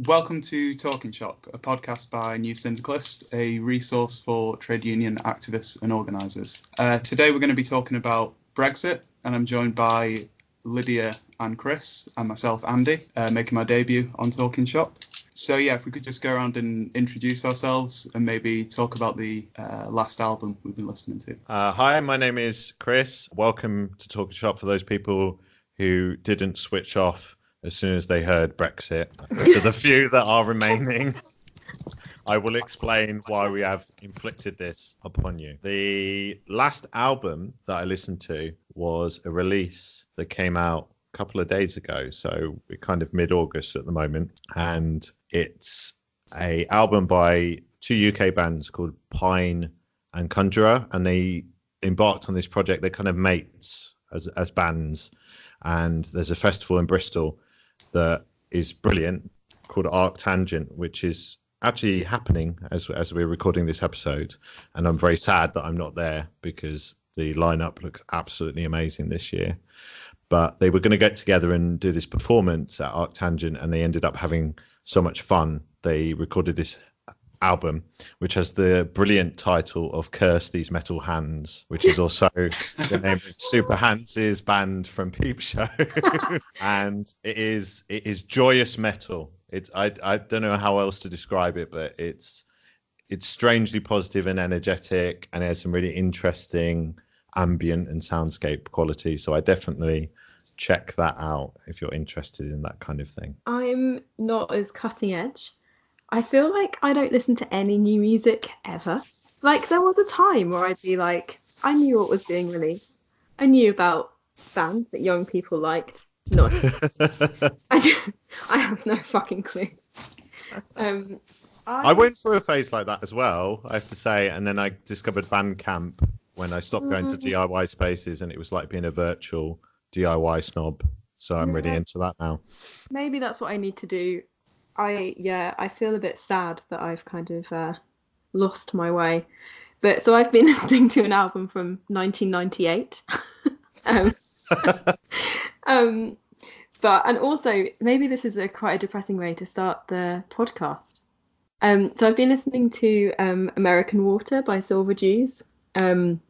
Welcome to Talking Shop, a podcast by New Syndicalist, a resource for trade union activists and organisers. Uh, today we're going to be talking about Brexit, and I'm joined by Lydia and Chris, and myself, Andy, uh, making my debut on Talking Shop. So, yeah, if we could just go around and introduce ourselves and maybe talk about the uh, last album we've been listening to. Uh, hi, my name is Chris. Welcome to Talking Shop for those people who didn't switch off as soon as they heard Brexit. to the few that are remaining, I will explain why we have inflicted this upon you. The last album that I listened to was a release that came out a couple of days ago, so we're kind of mid-August at the moment, and it's a album by two UK bands called Pijn and Conjurer, and they embarked on this project. They're kind of mates as as bands, and there's a festival in Bristol that is brilliant called Arctangent, which is actually happening as as we're recording this episode, and I'm very sad that I'm not there because the lineup looks absolutely amazing this year. But they were going to get together and do this performance at Arctangent, and they ended up having so much fun. They recorded this album, which has the brilliant title of "Curse These Metal Hands," which is also the name of Super Hans' band from Peep Show, and it is it is joyous metal. It's I I don't know how else to describe it, but it's it's strangely positive and energetic, and it has some really interesting ambient and soundscape quality. So I definitely check that out if you're interested in that kind of thing. I'm not as cutting edge. I feel like I don't listen to any new music ever. Like there was a time where I'd be like, I knew what was being released. I knew about bands that young people liked. No, I, I have no fucking clue. Um, I, I went through a phase like that as well, I have to say, and then I discovered Bandcamp when I stopped going to Mm. DIY spaces, and it was like being a virtual DIY snob. So I'm really into that now. maybe that's what I need to do. I yeah, I feel a bit sad that I've kind of uh, lost my way. But so I've been listening to an album from 1998. um, um, but and also maybe this is a quite a depressing way to start the podcast. Um, so I've been listening to um, American Water by Silver Jews. Um,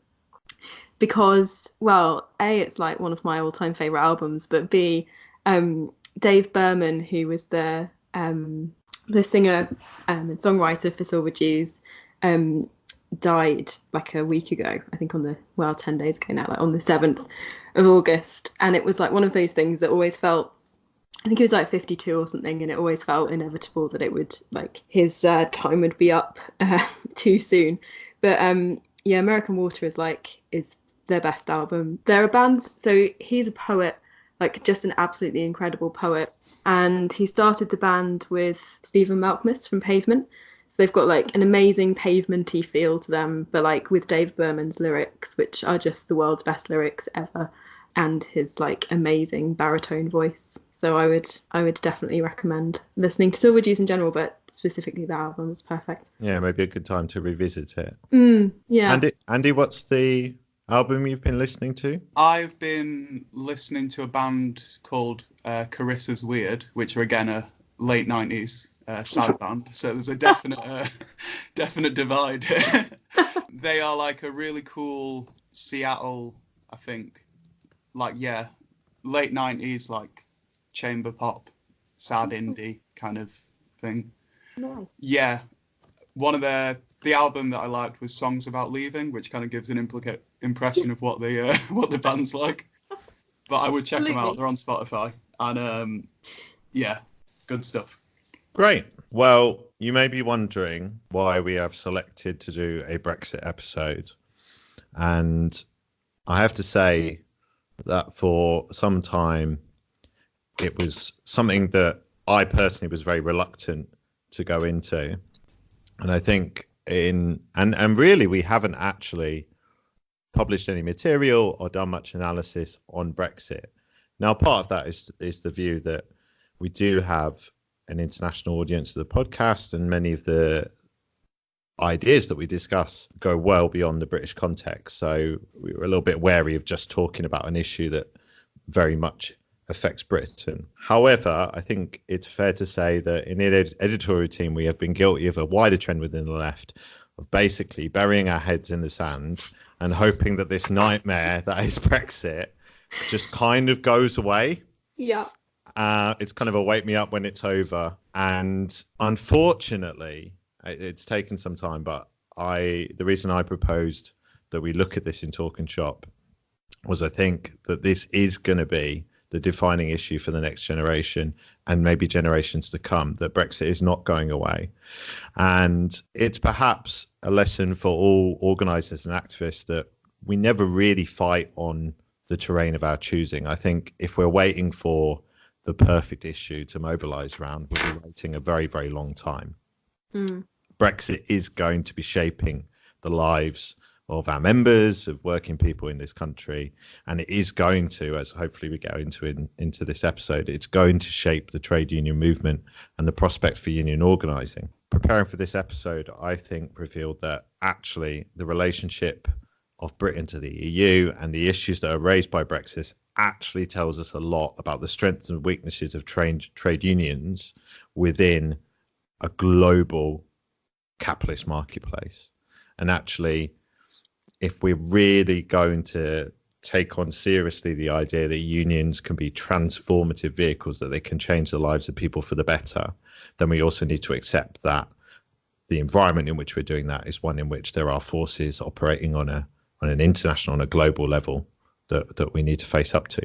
because well, a it's like one of my all-time favorite albums, but b um, Dave Berman, who was the um, the singer um, and songwriter for Silver Jews, um, died like a week ago. I think on the well, ten days ago now, like on the seventh of August, and it was like one of those things that always felt. I think he was like 52 or something, and it always felt inevitable that it would like his uh, time would be up uh, too soon. But um, yeah, American Water is like is their best album. They're a band, so he's a poet like just an absolutely incredible poet. And he started the band with Stephen Malkmus from Pavement. So they've got like an amazing pavementy feel to them, but like with Dave Berman's lyrics, which are just the world's best lyrics ever, and his like amazing baritone voice. So I would I would definitely recommend listening to Silver Jews in general, but specifically the album is perfect. Yeah, maybe a good time to revisit it. Mm, yeah. Andy, Andy, what's the album you've been listening to? I've been listening to a band called uh, Carissa's Weird, which are again a late 90s uh, sad band. So there's a definite uh, definite divide. they are like a really cool Seattle, I think, like yeah, late 90s like chamber pop, sad indie kind of thing. Nice. Yeah, one of their the album that I liked was Songs About Leaving, which kind of gives an implica- impression of what the uh, what the band's like. But I would check them out. They're on Spotify, and um, yeah, good stuff. Great. Well, you may be wondering why we have selected to do a Brexit episode. And I have to say that for some time, it was something that I personally was very reluctant to go into. And I think in, and, and really, we haven't actually published any material or done much analysis on Brexit. Now, part of that is, is the view that we do have an international audience to the podcast, and many of the ideas that we discuss go well beyond the British context. So we were a little bit wary of just talking about an issue that very much affects Britain. However, I think it's fair to say that in the ed- editorial team, we have been guilty of a wider trend within the left of basically burying our heads in the sand and hoping that this nightmare that is Brexit just kind of goes away. Yeah. Uh, it's kind of a wake me up when it's over. And unfortunately, it- it's taken some time, but I the reason I proposed that we look at this in Talking Shop was I think that this is going to be the defining issue for the next generation and maybe generations to come that Brexit is not going away. And it's perhaps a lesson for all organisers and activists that we never really fight on the terrain of our choosing. I think if we're waiting for the perfect issue to mobilise around, we'll be waiting a very, very long time. Mm. Brexit is going to be shaping the lives of our members, of working people in this country, and it is going to, as hopefully we go into in, into this episode, it's going to shape the trade union movement and the prospect for union organising. Preparing for this episode, I think revealed that actually the relationship of Britain to the EU and the issues that are raised by Brexit actually tells us a lot about the strengths and weaknesses of trade trade unions within a global capitalist marketplace. And actually, if we're really going to take on seriously the idea that unions can be transformative vehicles, that they can change the lives of people for the better, then we also need to accept that the environment in which we're doing that is one in which there are forces operating on a on an international, on a global level that, that we need to face up to.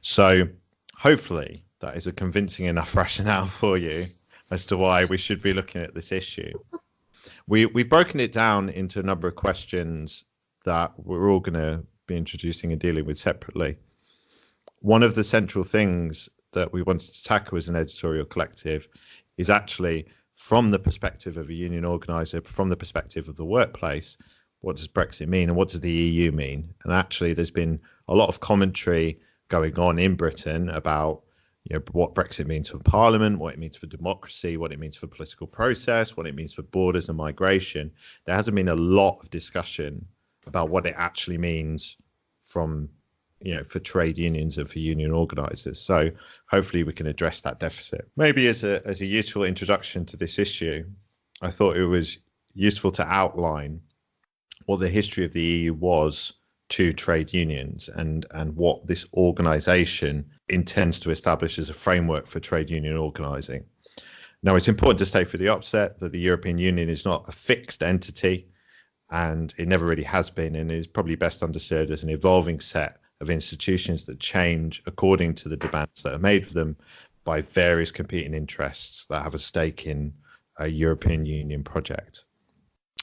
So hopefully that is a convincing enough rationale for you as to why we should be looking at this issue. We we've broken it down into a number of questions that we're all going to be introducing and dealing with separately. One of the central things that we wanted to tackle as an editorial collective is actually from the perspective of a union organizer, from the perspective of the workplace, what does Brexit mean and what does the EU mean? And actually, there's been a lot of commentary going on in Britain about you know what Brexit means for Parliament, what it means for democracy, what it means for political process, what it means for borders and migration. There hasn't been a lot of discussion about what it actually means from you know for trade unions and for union organizers. So hopefully we can address that deficit. Maybe as a as a useful introduction to this issue i thought it was useful to outline what the history of the eu was to trade unions and and what this organization intends to establish as a framework for trade union organizing. Now it's important to say for the upset that the european union is not a fixed entity and it never really has been and is probably best understood as an evolving set of institutions that change according to the demands that are made for them by various competing interests that have a stake in a European Union project.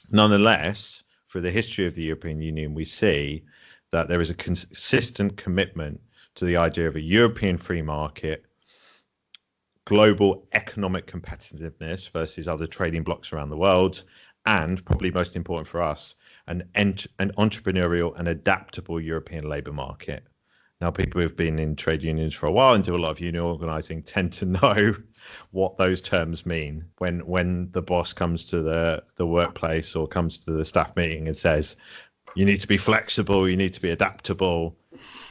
Nonetheless, for the history of the European Union, we see that there is a consistent commitment to the idea of a European free market, global economic competitiveness versus other trading blocs around the world, and probably most important for us, an, ent- an entrepreneurial and adaptable European labour market. Now, people who've been in trade unions for a while and do a lot of union organising tend to know what those terms mean. When when the boss comes to the the workplace or comes to the staff meeting and says, "You need to be flexible, you need to be adaptable,"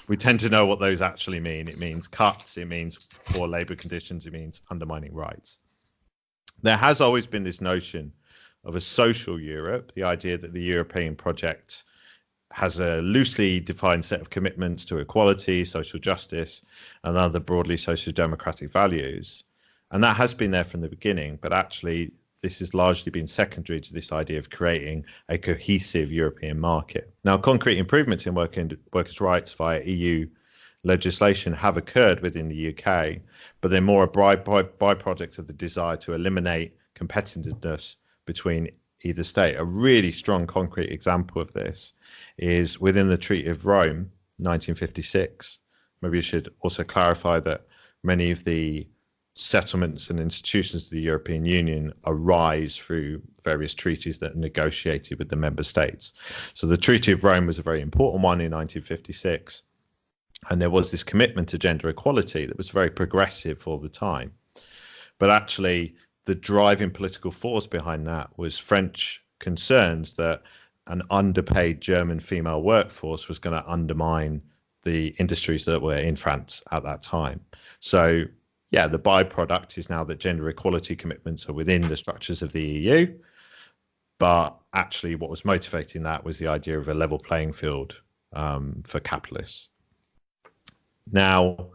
we tend to know what those actually mean. It means cuts, it means poor labour conditions, it means undermining rights. There has always been this notion of a social Europe, the idea that the European project has a loosely defined set of commitments to equality, social justice, and other broadly social democratic values. And that has been there from the beginning, but actually, this has largely been secondary to this idea of creating a cohesive European market. Now, concrete improvements in workers' rights via EU legislation have occurred within the UK, but they're more a by, by, byproduct of the desire to eliminate competitiveness between either state. A really strong concrete example of this is within the Treaty of Rome, 1956. Maybe you should also clarify that many of the settlements and institutions of the European Union arise through various treaties that are negotiated with the member states. So the Treaty of Rome was a very important one in 1956. And there was this commitment to gender equality that was very progressive for the time. But actually, the driving political force behind that was French concerns that an underpaid German female workforce was going to undermine the industries that were in France at that time. So, yeah, the byproduct is now that gender equality commitments are within the structures of the EU. But actually, what was motivating that was the idea of a level playing field um, for capitalists. Now,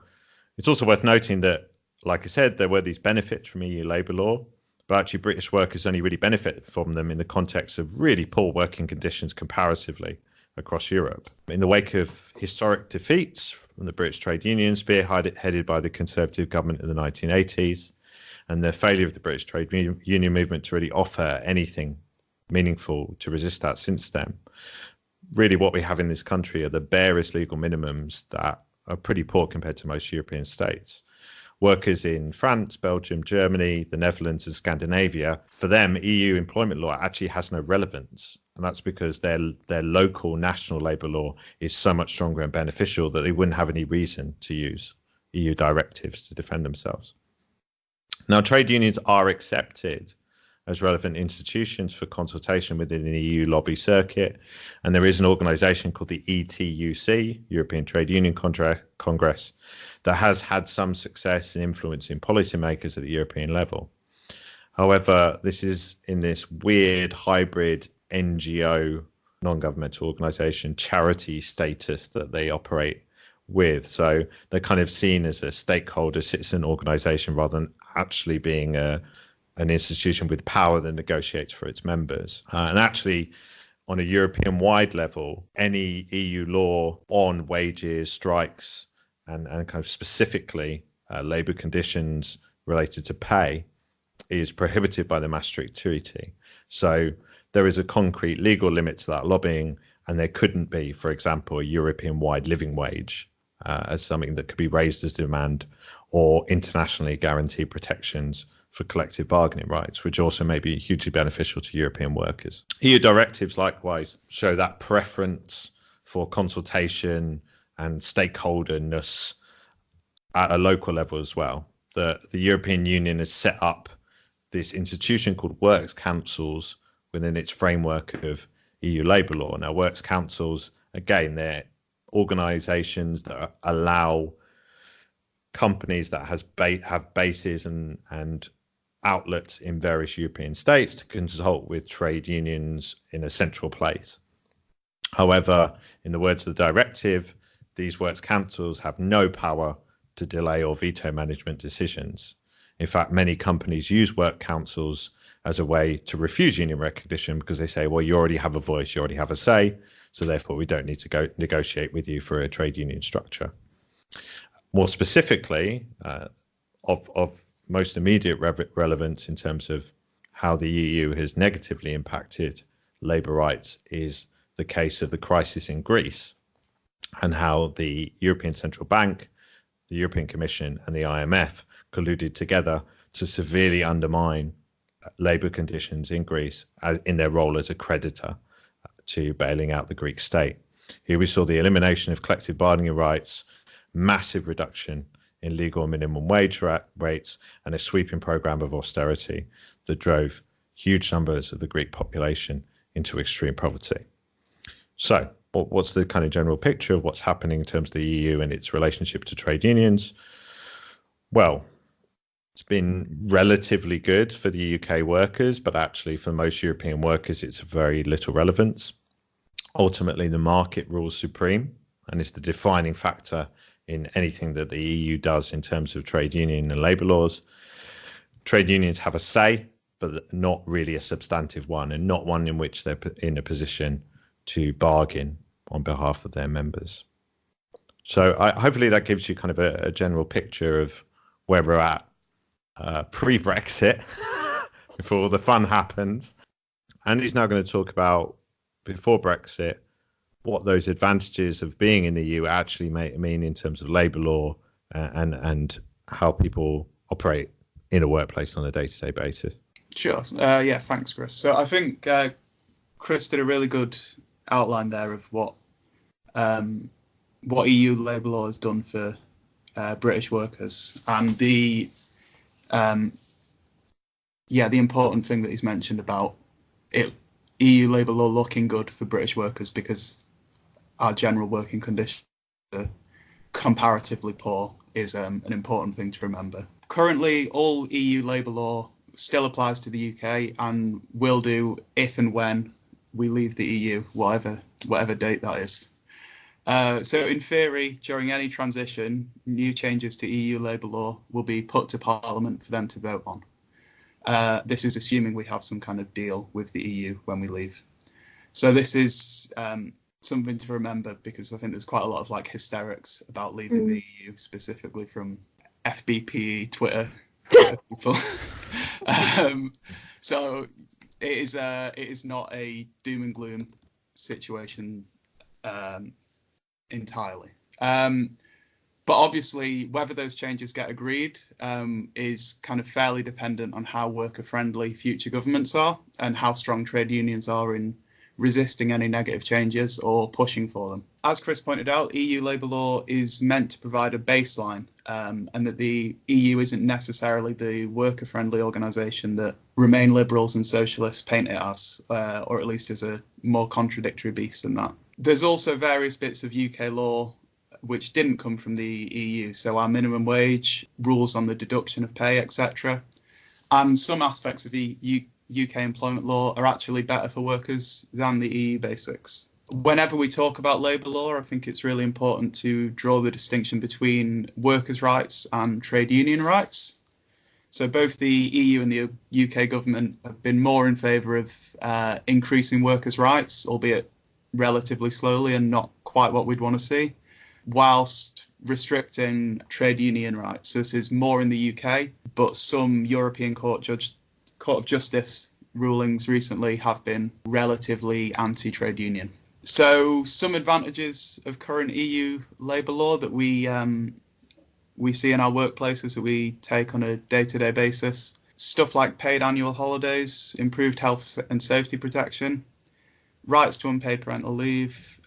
it's also worth noting that, like I said, there were these benefits from EU labour law, but actually British workers only really benefit from them in the context of really poor working conditions comparatively across Europe. In the wake of historic defeats from the British trade unions, spearheaded by the Conservative government in the 1980s, and the failure of the British trade union movement to really offer anything meaningful to resist that since then. Really, what we have in this country are the barest legal minimums that are pretty poor compared to most European states workers in France, Belgium, Germany, the Netherlands, and Scandinavia, for them, EU employment law actually has no relevance. And that's because their their local national labour law is so much stronger and beneficial that they wouldn't have any reason to use EU directives to defend themselves. Now, trade unions are accepted as relevant institutions for consultation within the EU lobby circuit. And there is an organisation called the ETUC, European Trade Union Congress, that has had some success in influencing policymakers at the European level. However, this is in this weird hybrid NGO, non governmental organisation, charity status that they operate with. So they're kind of seen as a stakeholder citizen organisation rather than actually being a an institution with power that negotiates for its members. Uh, and actually, on a European wide level, any EU law on wages, strikes, and, and kind of specifically uh, labour conditions related to pay is prohibited by the Maastricht Treaty. So there is a concrete legal limit to that lobbying, and there couldn't be, for example, a European wide living wage uh, as something that could be raised as demand or internationally guaranteed protections for collective bargaining rights, which also may be hugely beneficial to European workers. EU directives likewise show that preference for consultation and stakeholderness at a local level as well. The, the European Union has set up this institution called Works Councils within its framework of EU labour law. Now, Works Councils, again, they're organisations that allow companies that has ba- have bases and and outlets in various European states to consult with trade unions in a central place. However, in the words of the directive, these works councils have no power to delay or veto management decisions. In fact, many companies use work councils as a way to refuse union recognition because they say, well, you already have a voice, you already have a say, so therefore we don't need to go negotiate with you for a trade union structure. More specifically, uh, of, of most immediate re- relevance in terms of how the EU has negatively impacted labour rights is the case of the crisis in Greece and how the European Central Bank, the European Commission, and the IMF colluded together to severely undermine uh, labour conditions in Greece as, in their role as a creditor uh, to bailing out the Greek state. Here we saw the elimination of collective bargaining rights, massive reduction in legal minimum wage rates and a sweeping program of austerity that drove huge numbers of the Greek population into extreme poverty. So, what's the kind of general picture of what's happening in terms of the EU and its relationship to trade unions? Well, it's been relatively good for the UK workers, but actually for most European workers, it's of very little relevance. Ultimately, the market rules supreme and is the defining factor in anything that the EU does in terms of trade union and labour laws. Trade unions have a say, but not really a substantive one, and not one in which they're in a position to bargain on behalf of their members. So I, hopefully that gives you kind of a, a general picture of where we're at uh, pre-Brexit, before the fun happens. Andy's now going to talk about before Brexit what those advantages of being in the EU actually may, mean in terms of labour law uh, and and how people operate in a workplace on a day-to-day basis. Sure. Uh, yeah. Thanks, Chris. So I think uh, Chris did a really good outline there of what um, what EU labour law has done for uh, British workers and the um, yeah the important thing that he's mentioned about it EU labour law looking good for British workers because our general working conditions are comparatively poor is um, an important thing to remember. Currently, all EU labour law still applies to the UK and will do if and when we leave the EU, whatever whatever date that is. Uh, so, in theory, during any transition, new changes to EU labour law will be put to Parliament for them to vote on. Uh, this is assuming we have some kind of deal with the EU when we leave. So, this is um, something to remember because I think there's quite a lot of like hysterics about leaving mm. the EU, specifically from FBPE Twitter people. um, so, it is uh, it is not a doom and gloom situation um, entirely. Um, but obviously, whether those changes get agreed um, is kind of fairly dependent on how worker friendly future governments are and how strong trade unions are in resisting any negative changes or pushing for them. As Chris pointed out, EU labour law is meant to provide a baseline um, and that the EU isn't necessarily the worker friendly organisation that Remain liberals and socialists paint it as, uh, or at least as a more contradictory beast than that. There's also various bits of UK law which didn't come from the EU, so our minimum wage, rules on the deduction of pay, etc. And some aspects of EU, UK employment law are actually better for workers than the EU basics. Whenever we talk about labour law, I think it's really important to draw the distinction between workers' rights and trade union rights. So both the EU and the UK government have been more in favour of uh, increasing workers' rights, albeit relatively slowly and not quite what we'd want to see, whilst restricting trade union rights. This is more in the UK, but some European Court judge Court of Justice rulings recently have been relatively anti-trade union. So some advantages of current EU labour law that we um, we see in our workplaces that we take on a day-to-day basis. Stuff like paid annual holidays, improved health and safety protection, rights to unpaid parental leave,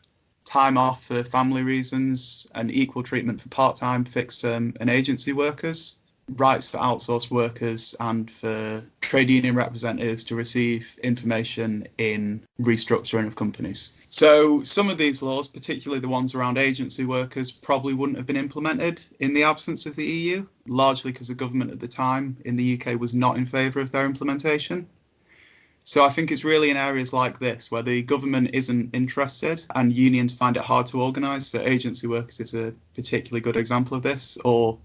time off for family reasons, and equal treatment for part-time, fixed-term, and agency workers rights for outsourced workers and for trade union representatives to receive information in restructuring of companies. So, some of these laws, particularly the ones around agency workers, probably wouldn't have been implemented in the absence of the EU, largely because the government at the time in the UK was not in favour of their implementation. So I think it's really in areas like this where the government isn't interested and unions find it hard to organise. So agency workers is a particularly good example of this, or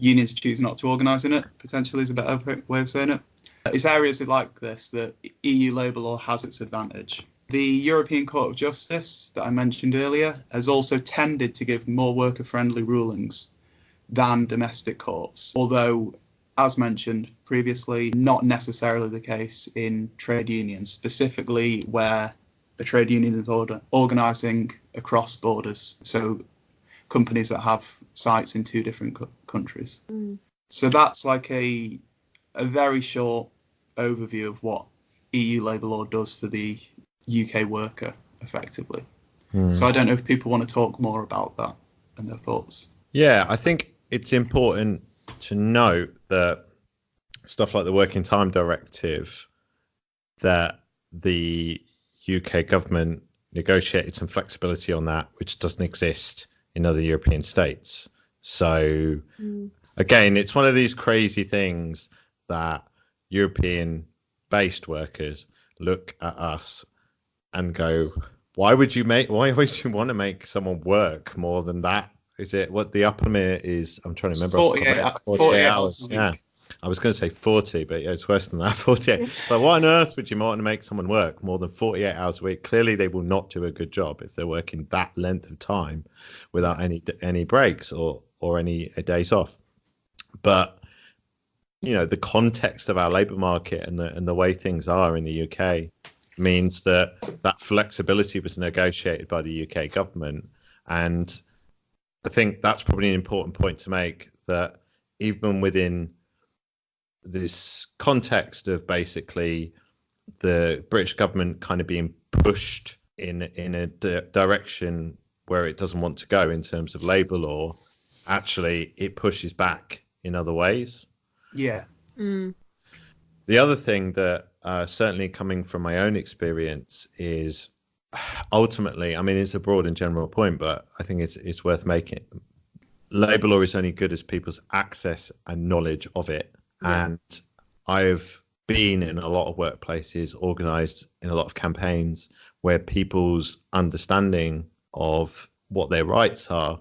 unions choose not to organise in it, potentially is a better way of saying it. Uh, it's areas like this that EU labour law has its advantage. The European Court of Justice that I mentioned earlier has also tended to give more worker friendly rulings than domestic courts, although, as mentioned previously, not necessarily the case in trade unions, specifically where the trade union is order, organising across borders. So companies that have sites in two different co- countries. Mm. So that's like a a very short overview of what EU labour law does for the UK worker effectively. Mm. So I don't know if people want to talk more about that and their thoughts. Yeah, I think it's important to note that stuff like the working time directive that the UK government negotiated some flexibility on that, which doesn't exist in other European states. So mm. again, it's one of these crazy things that European based workers look at us and go, why would you make why would you want to make someone work more than that? Is it what the upper limit is? I'm trying to remember. 48, 48, 48 hours. hours yeah. I was going to say 40, but yeah, it's worse than that. 48. but what on earth would you want to make someone work more than 48 hours a week? Clearly, they will not do a good job if they're working that length of time without any any breaks or or any days off. But you know, the context of our labour market and the and the way things are in the UK means that that flexibility was negotiated by the UK government, and I think that's probably an important point to make that even within this context of basically the British government kind of being pushed in in a di- direction where it doesn't want to go in terms of labour law, actually it pushes back in other ways. Yeah. Mm. The other thing that uh, certainly coming from my own experience is ultimately, I mean, it's a broad and general point, but I think it's it's worth making. Labour law is only good as people's access and knowledge of it. Yeah. And I've been in a lot of workplaces, organised in a lot of campaigns where people's understanding of what their rights are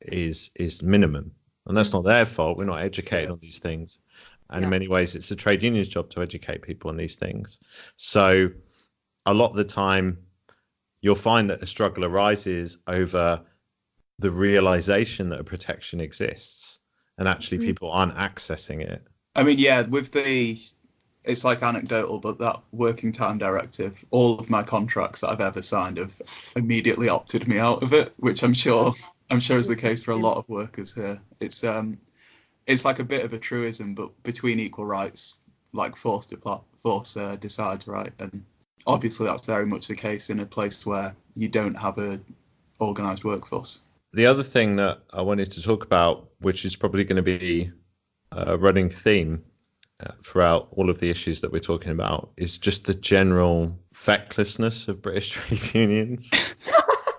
is is minimum, and that's not their fault. We're not educated on these things, and Yeah. in many ways, it's the trade union's job to educate people on these things. So, a lot of the time, you'll find that the struggle arises over the realization that a protection exists, and actually Mhm. people aren't accessing it. I mean, yeah, with the it's like anecdotal, but that working time directive, all of my contracts that I've ever signed have immediately opted me out of it, which I'm sure I'm sure is the case for a lot of workers here. It's um it's like a bit of a truism, but between equal rights, like force depart force uh, decides, right? And obviously that's very much the case in a place where you don't have a organized workforce. The other thing that I wanted to talk about, which is probably going to be a running theme uh, throughout all of the issues that we're talking about, is just the general fecklessness of British trade unions.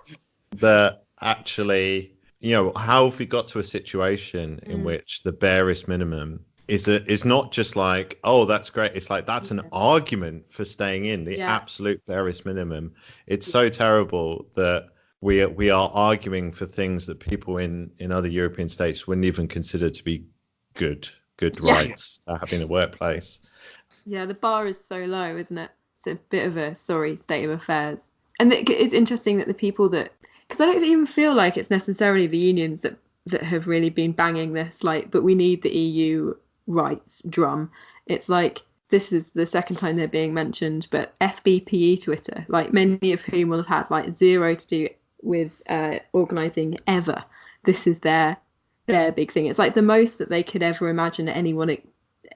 that actually, you know, how have we got to a situation in Mm. which the barest minimum is a, is not just like, oh, that's great. It's like that's an Yeah. argument for staying in the Yeah. absolute barest minimum. It's so terrible that we are, we are arguing for things that people in in other European states wouldn't even consider to be good good Yeah. rights to have in a workplace. Yeah, the bar is so low, isn't it? It's a bit of a sorry state of affairs. And it's interesting that the people that, because I don't even feel like it's necessarily the unions that that have really been banging this, like, but we need the EU rights drum. It's like this is the second time they're being mentioned, but FBPE Twitter, like many of whom will have had like zero to do with uh, organising ever. This is their their big thing. It's like the most that they could ever imagine anyone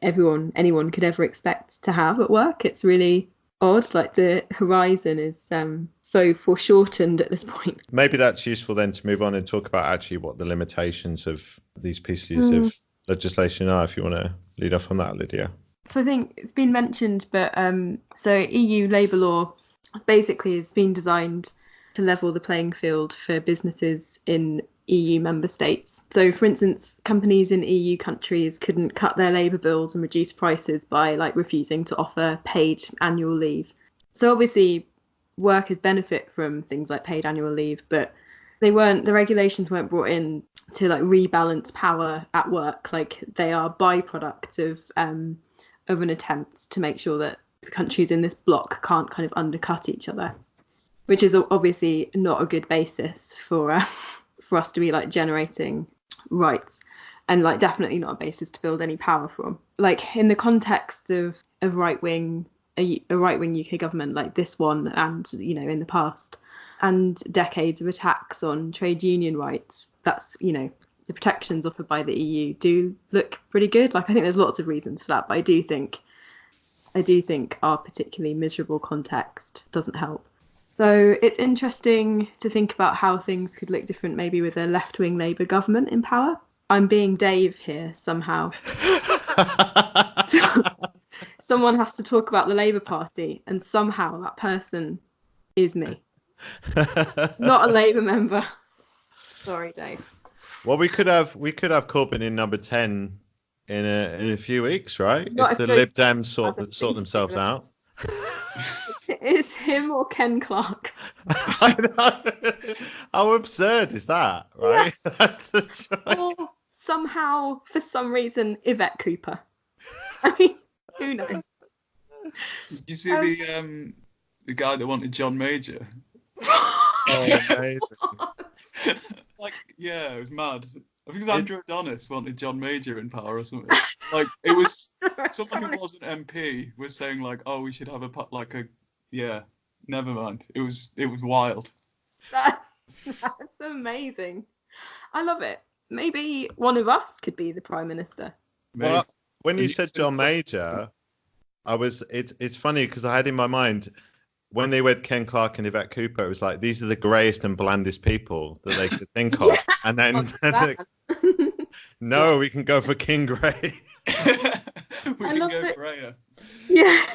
everyone anyone could ever expect to have at work. It's really odd. Like the horizon is um, so foreshortened at this point. Maybe that's useful then to move on and talk about actually what the limitations of these pieces Mm. of legislation are. If you want to lead off on that, Lydia. So I think it's been mentioned, but um, so EU labour law basically has been designed to level the playing field for businesses in EU member states. So, for instance, companies in EU countries couldn't cut their labour bills and reduce prices by like refusing to offer paid annual leave. So, obviously, workers benefit from things like paid annual leave, but they weren't the regulations weren't brought in to like rebalance power at work. Like they are byproduct of um, of an attempt to make sure that countries in this bloc can't kind of undercut each other, which is obviously not a good basis for uh, for us to be like generating rights, and like definitely not a basis to build any power from. Like in the context of of right wing a, a right wing UK government like this one, and you know in the past, and decades of attacks on trade union rights, that's you know the protections offered by the EU do look pretty good. Like I think there's lots of reasons for that, but I do think I do think our particularly miserable context doesn't help. So it's interesting to think about how things could look different maybe with a left-wing Labour government in power. I'm being Dave here somehow. Someone has to talk about the Labour Party, and somehow that person is me, not a Labour member. Sorry, Dave. well, we could have we could have Corbyn in number ten in a in a few weeks, right? Not if the if they- Lib Dems sort sort themselves out. It's him or Ken Clarke. I know. How absurd is that, right? That's the choice. or somehow, for some reason, Yvette Cooper. I mean, who knows? You see Um, the um the guy that wanted John Major? Oh, amazing. like, yeah, it was mad. I think it was Andrew Adonis wanted John Major in power or something. Like, it was someone who wasn't MP was saying like, oh, we should have a pu- like a yeah. Never mind. It was it was wild. That- that's amazing. I love it. Maybe one of us could be the prime minister. Well, when you said John Major, I was it's it's funny because I had in my mind when they went Ken Clarke and Yvette Cooper, it was like these are the greyest and blandest people that they could think of, Yeah, and then What's that? no, we can go for King Grey. we I can go it. grayer. yeah.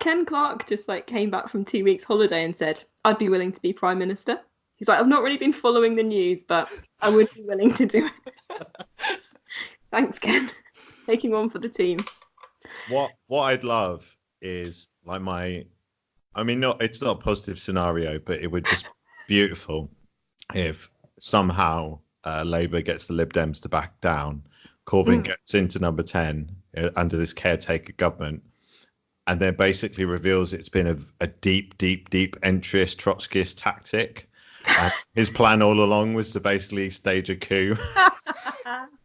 Ken Clarke just like came back from two weeks holiday and said, "I'd be willing to be prime minister." He's like, "I've not really been following the news, but I would be willing to do it." Thanks, Ken. Taking one for the team. What what I'd love is like my, I mean, not it's not a positive scenario, but it would just be beautiful if somehow uh, Labour gets the Lib Dems to back down, Corbyn Mm. gets into number ten uh, under this caretaker government, and then basically reveals it's been a, a deep, deep, deep entryist Trotskyist tactic. And his plan all along was to basically stage a coup.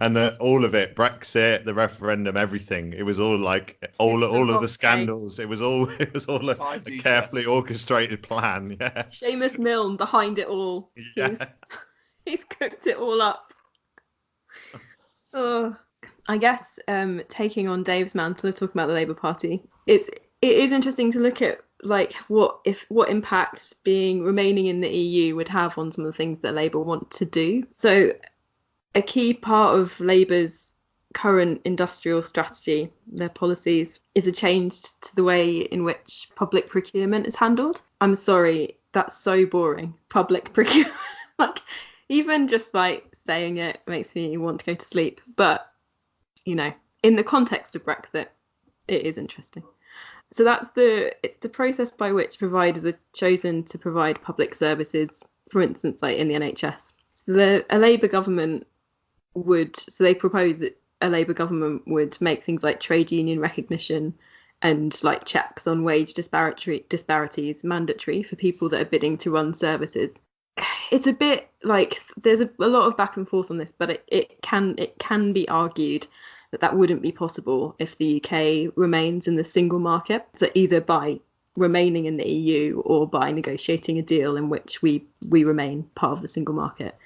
and the, all of it brexit the referendum everything it was all like all it's all of the scandals it was all it was all a, a carefully orchestrated plan yeah Seumas Milne behind it all. yeah He's, he's cooked it all up. Oh, I guess um, taking on Dave's mantle of talking about the Labour Party, it's it is interesting to look at like what if what impact being remaining in the EU would have on some of the things that Labour want to do. So, a key part of Labour's current industrial strategy, their policies, is a change to the way in which public procurement is handled. I'm sorry, that's so boring. Public procurement, like even just like saying it makes me want to go to sleep. But you know, in the context of Brexit, it is interesting. So that's the it's the process by which providers are chosen to provide public services. For instance, like in the NHS, so the a Labour government would so they propose that a Labour government would make things like trade union recognition and like checks on wage disparity disparities mandatory for people that are bidding to run services. It's a bit like there's a, a lot of back and forth on this, but it, it can it can be argued that that wouldn't be possible if the UK remains in the single market. So either by remaining in the EU or by negotiating a deal in which we we remain part of the single market.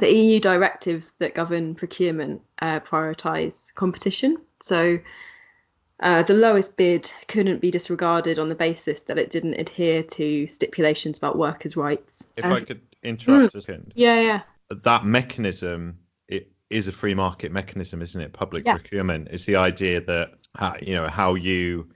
The EU directives that govern procurement uh, prioritise competition. So uh, the lowest bid couldn't be disregarded on the basis that it didn't adhere to stipulations about workers' rights. if Um, i could interrupt a second yeah, yeah, that mechanism it is a free market mechanism isn't it public Yeah. procurement it's the idea that uh, you know how you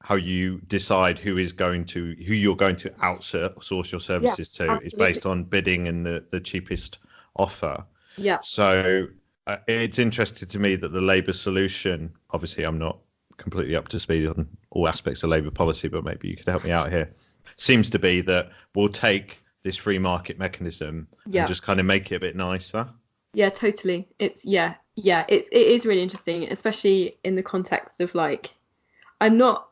how you decide who is going to who you're going to outsource your services to is based on bidding and the, the cheapest offer yeah. so uh, it's interesting to me that the labour solution obviously i'm not completely up to speed on all aspects of labour policy but maybe you could help me out here seems to be that we'll take this free market mechanism Yeah. and just kind of make it a bit nicer Yeah, totally. It's yeah, yeah. It it is really interesting, especially in the context of like, I'm not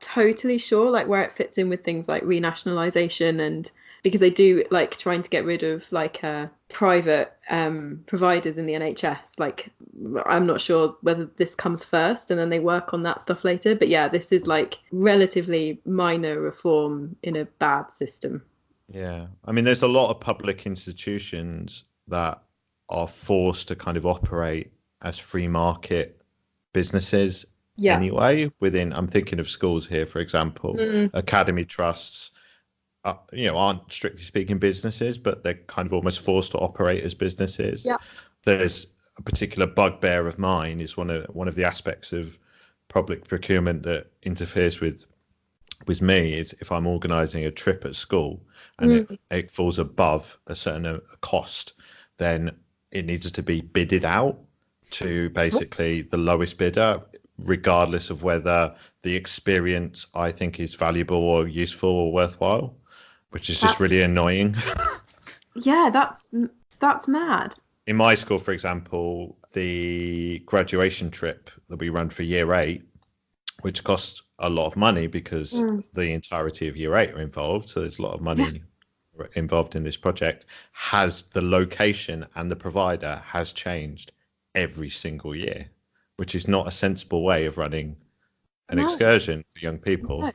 totally sure like where it fits in with things like renationalization and because they do like trying to get rid of like uh, private um, providers in the NHS. Like, I'm not sure whether this comes first and then they work on that stuff later. But yeah, this is like relatively minor reform in a bad system. Yeah, I mean, there's a lot of public institutions that are forced to kind of operate as free market businesses Yeah. anyway. Within, I'm thinking of schools here, for example, Mm, academy trusts. Uh, you know, aren't strictly speaking businesses, but they're kind of almost forced to operate as businesses. Yeah. There's a particular bugbear of mine is one of one of the aspects of public procurement that interferes with with me is if I'm organising a trip at school and it, it falls above a certain uh, cost, then it needs to be bidded out to basically the lowest bidder, regardless of whether the experience I think is valuable or useful or worthwhile, which is just really annoying. yeah, that's that's mad. In my school, for example, the graduation trip that we run for year eight, which costs a lot of money because Mm. the entirety of year eight are involved, so there's a lot of money involved in this project, has the location and the provider has changed every single year, which is not a sensible way of running an No. excursion for young people. No.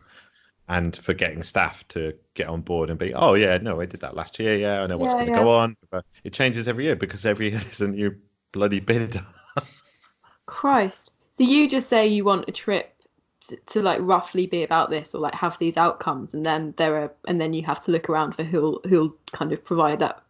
And for getting staff to get on board and be, oh yeah, no, I did that last year. Yeah, I know what's Yeah, going to yeah. go on. But it changes every year because every year there's a new bloody bidder. Christ. So you just say you want a trip to, to like roughly be about this or like have these outcomes and then there are and then you have to look around for who'll who'll kind of provide that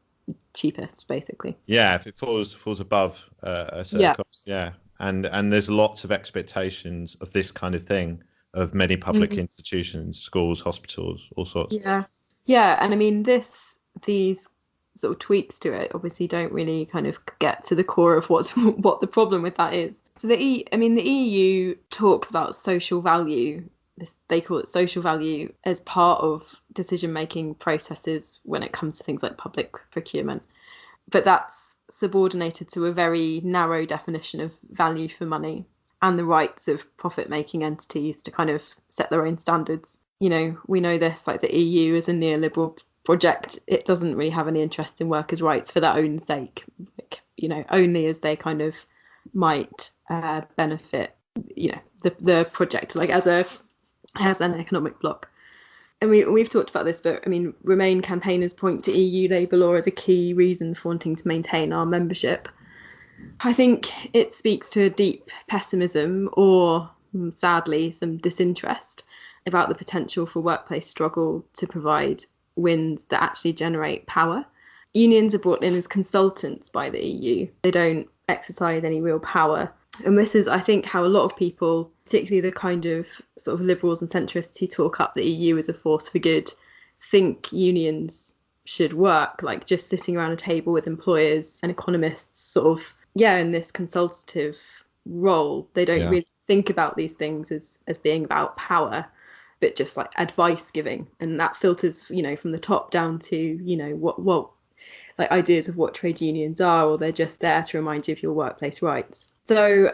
cheapest basically. Yeah, if it falls falls above uh, a certain Yeah. cost, yeah, and and there's lots of expectations of this kind of thing of many public Mhm. institutions, schools, hospitals, all sorts. Yeah, yeah, and I mean this these sort of tweaks to it obviously don't really kind of get to the core of what's what the problem with that is. So the E, I mean the EU talks about social value. This, they call it social value as part of decision making processes when it comes to things like public procurement, but that's subordinated to a very narrow definition of value for money and the rights of profit making entities to kind of set their own standards you know, we know this, like the EU is a neoliberal project. It doesn't really have any interest in workers' rights for their own sake, like, you know, only as they kind of might uh, benefit, you know, the the project, like as a as an economic bloc. And we we've talked about this, but I mean, Remain campaigners point to EU labour law as a key reason for wanting to maintain our membership. I think it speaks to a deep pessimism, or mm, sadly, some disinterest about the potential for workplace struggle to provide wins that actually generate power. Unions are brought in as consultants by the EU. They don't exercise any real power. And this is, I think, how a lot of people, particularly the kind of sort of liberals and centrists who talk up the EU as a force for good, think unions should work, like just sitting around a table with employers and economists, sort of, yeah, in this consultative role. They don't Yeah. really think about these things as, as being about power but just like advice giving and that filters you know from the top down to you know what what like ideas of what trade unions are or they're just there to remind you of your workplace rights so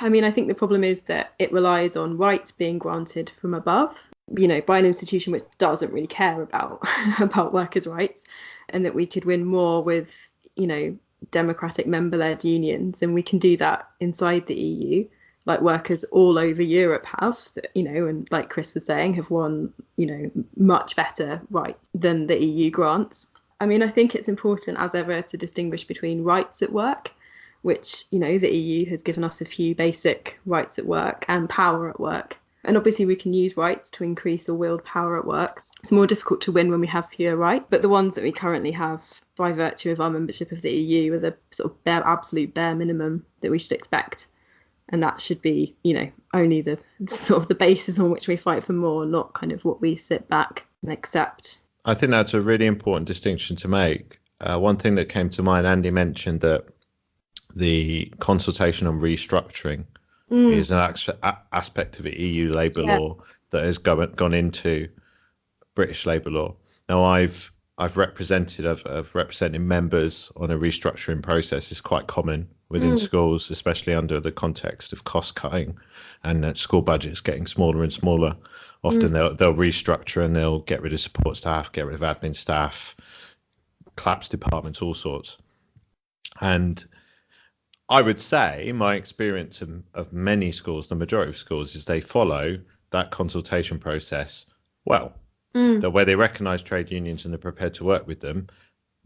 i mean i think the problem is that it relies on rights being granted from above you know by an institution which doesn't really care about about workers rights and that we could win more with you know democratic member led unions and we can do that inside the eu like workers all over Europe have, you know, and like Chris was saying, have won, you know, much better rights than the EU grants. I mean, I think it's important as ever to distinguish between rights at work, which, you know, the EU has given us a few basic rights at work, and power at work. And obviously, we can use rights to increase or wield power at work. It's more difficult to win when we have fewer rights, but the ones that we currently have by virtue of our membership of the EU are the sort of bare, absolute bare minimum that we should expect and that should be you know only the sort of the basis on which we fight for more not kind of what we sit back and accept I think that's a really important distinction to make. Uh, one thing that came to mind, Andy mentioned that the consultation on restructuring Mm, is an aspect of the EU labour Yeah. law that has gone, gone into British labour law. Now, I've I've represented I've, I've represented members on a restructuring process. It's quite common within Mm. schools, especially under the context of cost cutting and that school budgets getting smaller and smaller. Often they'll they'll restructure and they'll get rid of support staff, get rid of admin staff, collapse departments, all sorts. And I would say my experience of, of many schools, the majority of schools, is they follow that consultation process well. Mm, That where they recognise trade unions and they're prepared to work with them,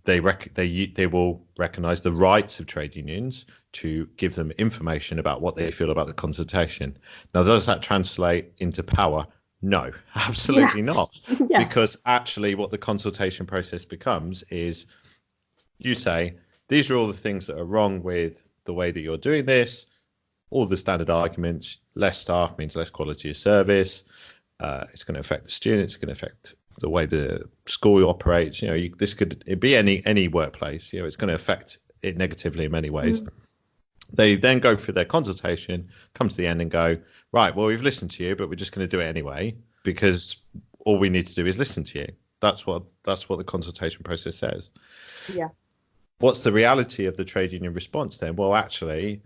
they rec- they they will recognise the rights of trade unions to give them information about what they feel about the consultation. Now, does that translate into power? No, absolutely not. Yeah because actually what the consultation process becomes is you say these are all the things that are wrong with the way that you're doing this. All the standard arguments less staff means less quality of service uh, it's going to affect the students it's going to affect the way the school operates you know you, this could it be any any workplace you know it's going to affect it negatively in many ways. They then go through their consultation come to the end and go right well we've listened to you but we're just going to do it anyway because all we need to do is listen to you. That's what that's what the consultation process says. Yeah. what's the reality of the trade union response then? Well actually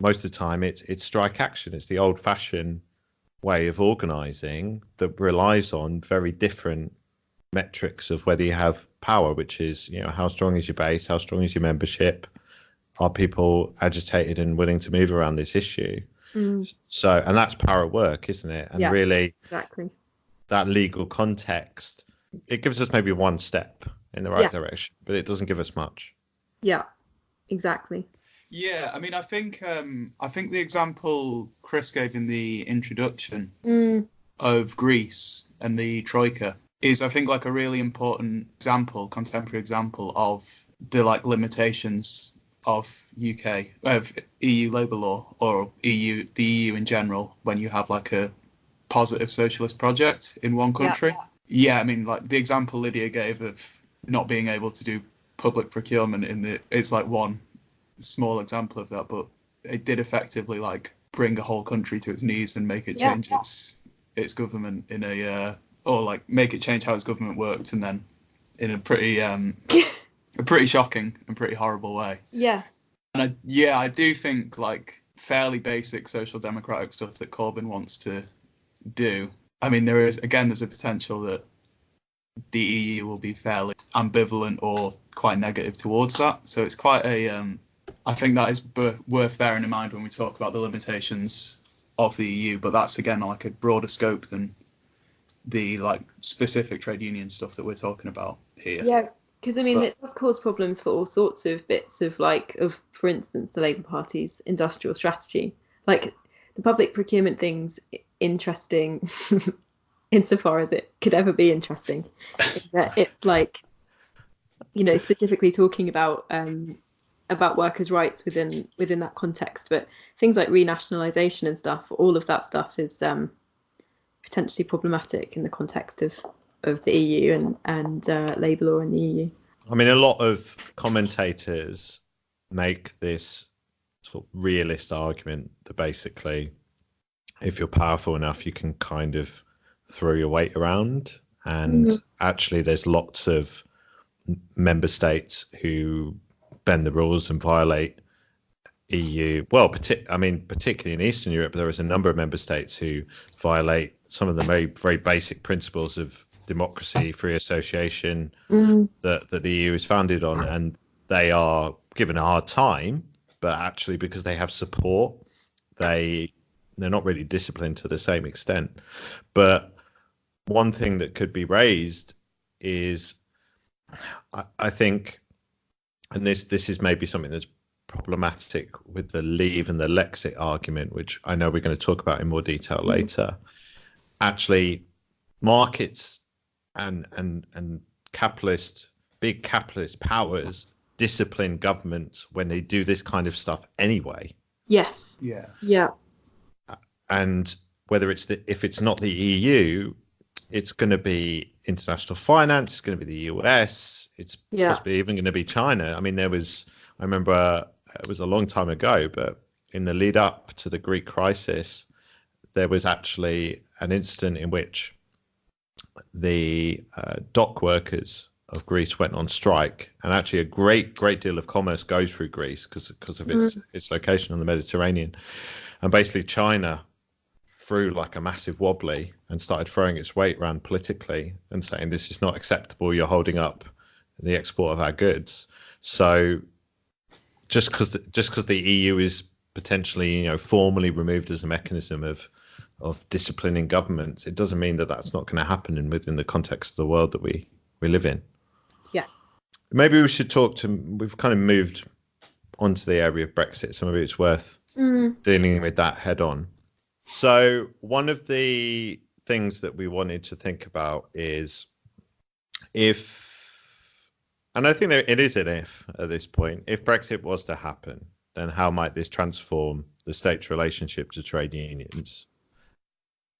most of the time it's it's strike action it's the old fashioned way of organizing that relies on very different metrics of whether you have power which is you know how strong is your base how strong is your membership are people agitated and willing to move around this issue? Mm, so and that's power at work isn't it? And Yeah. really exactly. that legal context it gives us maybe one step in the right Yeah. direction but it doesn't give us much. Yeah exactly Yeah, I mean, I think um, I think the example Chris gave in the introduction mm, of Greece and the Troika is, I think, like a really important example, contemporary example of the like limitations of UK of EU labour law or EU the EU in general when you have like a positive socialist project in one country. Yeah. I mean, like the example Lydia gave of not being able to do public procurement in the it's like one small example of that, but it did effectively like bring a whole country to its knees and make it Yeah. change its its government in a uh, or like make it change how its government worked, and then in a pretty um a pretty shocking and pretty horrible way. Yeah. And I, yeah, I do think like fairly basic social democratic stuff that Corbyn wants to do. I mean, there is again, there's a potential that the EU will be fairly ambivalent or quite negative towards that. So it's quite a. Um, I think that is b- worth bearing in mind when we talk about the limitations of the EU. But that's again like a broader scope than the like specific trade union stuff that we're talking about here. Yeah, because I mean, But- it does cause problems for all sorts of bits of like of, for instance, the Labour Party's industrial strategy. Like the public procurement thing's interesting insofar as it could ever be interesting. that it's like, you know, specifically talking about um, about workers' rights within within that context, but things like renationalisation and stuff, all of that stuff is um, potentially problematic in the context of of the EU and and uh, labour law in the EU. I mean, a lot of commentators make this sort of realist argument that basically, if you're powerful enough, you can kind of throw your weight around. And Mhm. actually, there's lots of member states who bend the rules and violate EU. Well, partic- I mean, particularly in Eastern Europe, there is a number of member states who violate some of the very, very basic principles of democracy, free association, mm-hmm. that, that the EU is founded on, and they are given a hard time. But actually, because they have support, they they're not really disciplined to the same extent. But one thing that could be raised is, I, I think, and this this is maybe something that's problematic with the leave and the Lexit argument, which I know we're going to talk about in more detail Mhm. later. Actually, markets and and and capitalist big capitalist powers discipline governments when they do this kind of stuff anyway Yes. Yeah. Yeah. and whether it's the if it's not the EU it's going to be international finance it's going to be the US it's Yeah. possibly even going to be China. I mean there was I remember uh, it was a long time ago but in the lead up to the Greek crisis there was actually an incident in which the uh, dock workers of Greece went on strike, and actually a great great deal of commerce goes through Greece because because of its its location on the Mediterranean, and basically China threw like a massive wobbly and started throwing its weight around politically and saying this is not acceptable. You're holding up the export of our goods. So just because just because the EU is potentially you know formally removed as a mechanism of of disciplining governments, it doesn't mean that that's not going to happen in within the context of the world that we we live in. Yeah. Maybe we should talk to. We've kind of moved onto the area of Brexit, so maybe it's worth Mm. dealing with that head on. So one of the things that we wanted to think about is if, and I think it is an if at this point, if Brexit was to happen, then how might this transform the state's relationship to trade unions?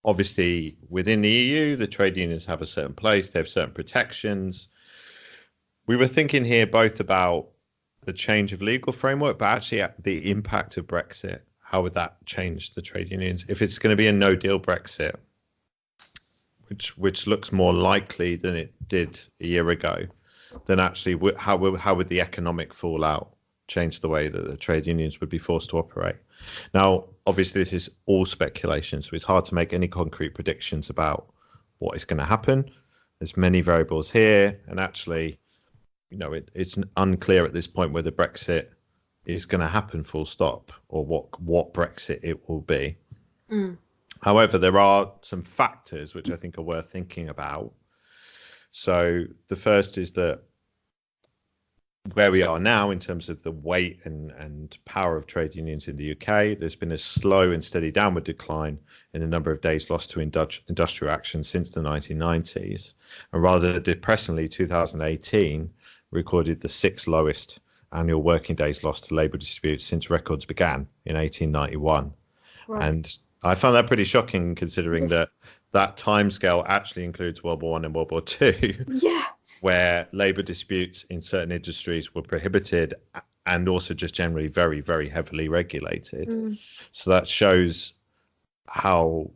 Obviously, within the EU, the trade unions have a certain place, they have certain protections. We were thinking here both about the change of legal framework, but actually the impact of Brexit. How would that change the trade unions if it's going to be a no deal Brexit, which which looks more likely than it did a year ago? Then actually, how how would the economic fallout change the way that the trade unions would be forced to operate? Now, obviously, this is all speculation, so it's hard to make any concrete predictions about what is going to happen. There's many variables here, and actually, you know, it, it's unclear at this point whether Brexit is going to happen full stop or what what Brexit it will be. Mm. However, there are some factors which I think are worth thinking about. So the first is that where we are now in terms of the weight and, and power of trade unions in the UK, there's been a slow and steady downward decline in the number of days lost to indu- industrial action since the 1990s. And rather depressingly, 2018 recorded the sixth lowest annual working days lost to labour disputes since records began in 1891. Right. And I found that pretty shocking considering that that timescale actually includes World War One and World War Two, Yeah. where labour disputes in certain industries were prohibited and also just generally very, very heavily regulated. Mm. So that shows how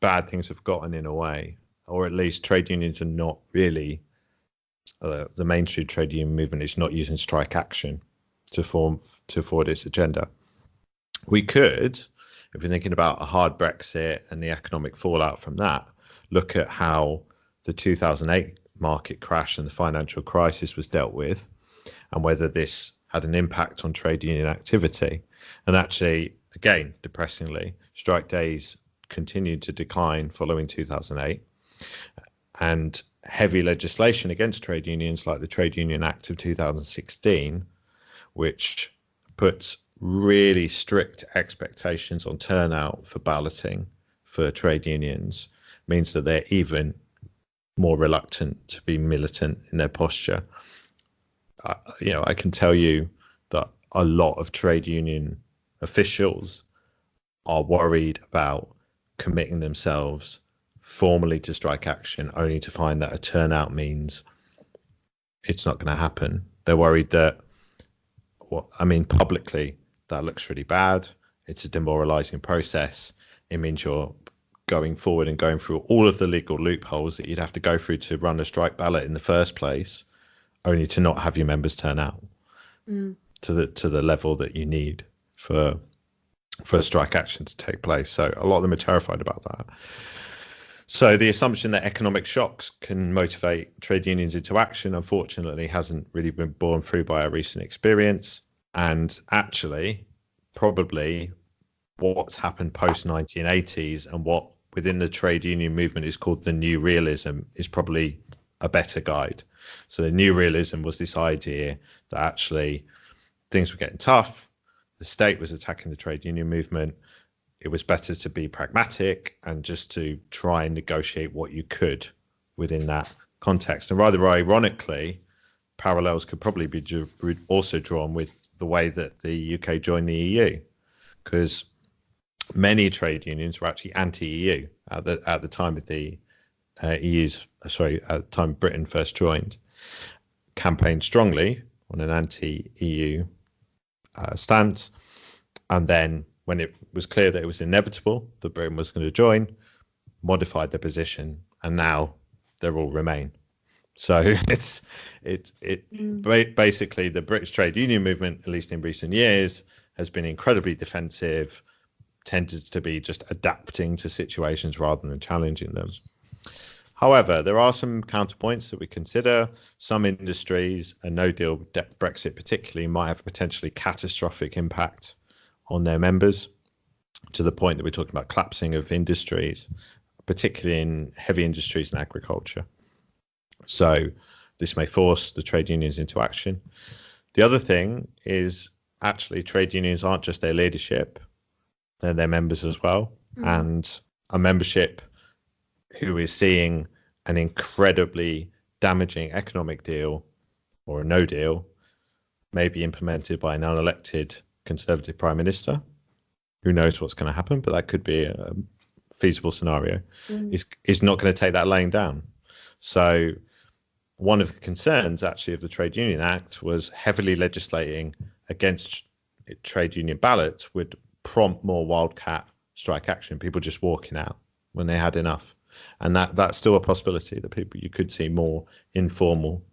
bad things have gotten in a way, or at least trade unions are not really uh, the mainstream trade union movement is not using strike action to form to forward its agenda. We could, if you're thinking about a hard Brexit and the economic fallout from that, look at how the 2008 market crash and the financial crisis was dealt with, and whether this had an impact on trade union activity. And actually, again, depressingly, strike days continued to decline following 2008, and heavy legislation against trade unions, like the Trade Union Act of 2016, which puts really strict expectations on turnout for balloting for trade unions, means that they're even more reluctant to be militant in their posture. Uh, you know, I can tell you that a lot of trade union officials are worried about committing themselves formally to strike action only to find that a turnout means it's not going to happen. They're worried that, well, I mean, publicly, that looks really bad. It's a demoralizing process. It means you're going forward and going through all of the legal loopholes that you'd have to go through to run a strike ballot in the first place, only to not have your members turn out Mm. to the to the level that you need for for a strike action to take place. So a lot of them are terrified about that. So the assumption that economic shocks can motivate trade unions into action, unfortunately, hasn't really been borne through by our recent experience. And actually, probably what's happened post 1980s and what within the trade union movement is called the new realism is probably a better guide. So the new realism was this idea that actually things were getting tough, the state was attacking the trade union movement. It was better to be pragmatic and just to try and negotiate what you could within that context. And rather ironically, parallels could probably be also drawn with the way that the UK joined the EU, because many trade unions were actually anti-EU at the at the time of the uh, EU's sorry at the time Britain first joined, campaigned strongly on an anti-EU uh, stance, and then when it was clear that it was inevitable that Britain was going to join, modified their position, and now they're all Remain. So it's it's it Mm. ba- basically the British trade union movement, at least in recent years, has been incredibly defensive, tended to be just adapting to situations rather than challenging them. However, there are some counterpoints that we consider. Some industries, a no deal Brexit particularly, might have a potentially catastrophic impact on their members to the point that we're talking about collapsing of industries, particularly in heavy industries and agriculture. So this may force the trade unions into action. The other thing is actually trade unions aren't just their leadership, they're their members as well. Mm. And a membership who is seeing an incredibly damaging economic deal or a no deal may be implemented by an unelected conservative prime minister. Who knows what's going to happen, but that could be a feasible scenario. Mm. Is is not going to take that laying down. So one of the concerns actually of the Trade Union Act was heavily legislating against trade union ballots would prompt more wildcat strike action, people just walking out when they had enough. And that that's still a possibility that people you could see more informal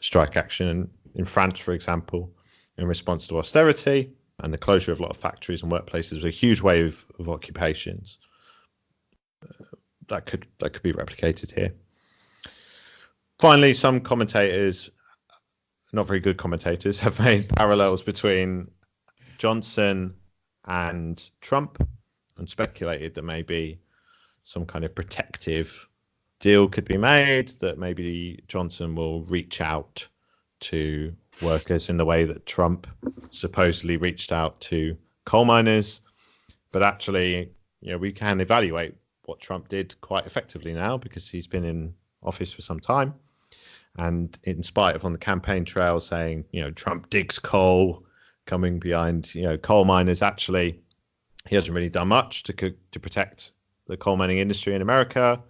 strike action in France, for example, in response to austerity and the closure of a lot of factories and workplaces was a huge wave of occupations. Uh, that could that could be replicated here. Finally, some commentators, not very good commentators, have made parallels between Johnson and Trump and speculated that maybe some kind of protective deal could be made, that maybe Johnson will reach out to workers in the way that Trump supposedly reached out to coal miners. But actually, you know, we can evaluate what Trump did quite effectively now because he's been in office for some time. And in spite of on the campaign trail saying, you know, Trump digs coal, coming behind, you know, coal miners, actually, he hasn't really done much to to protect the coal mining industry in America.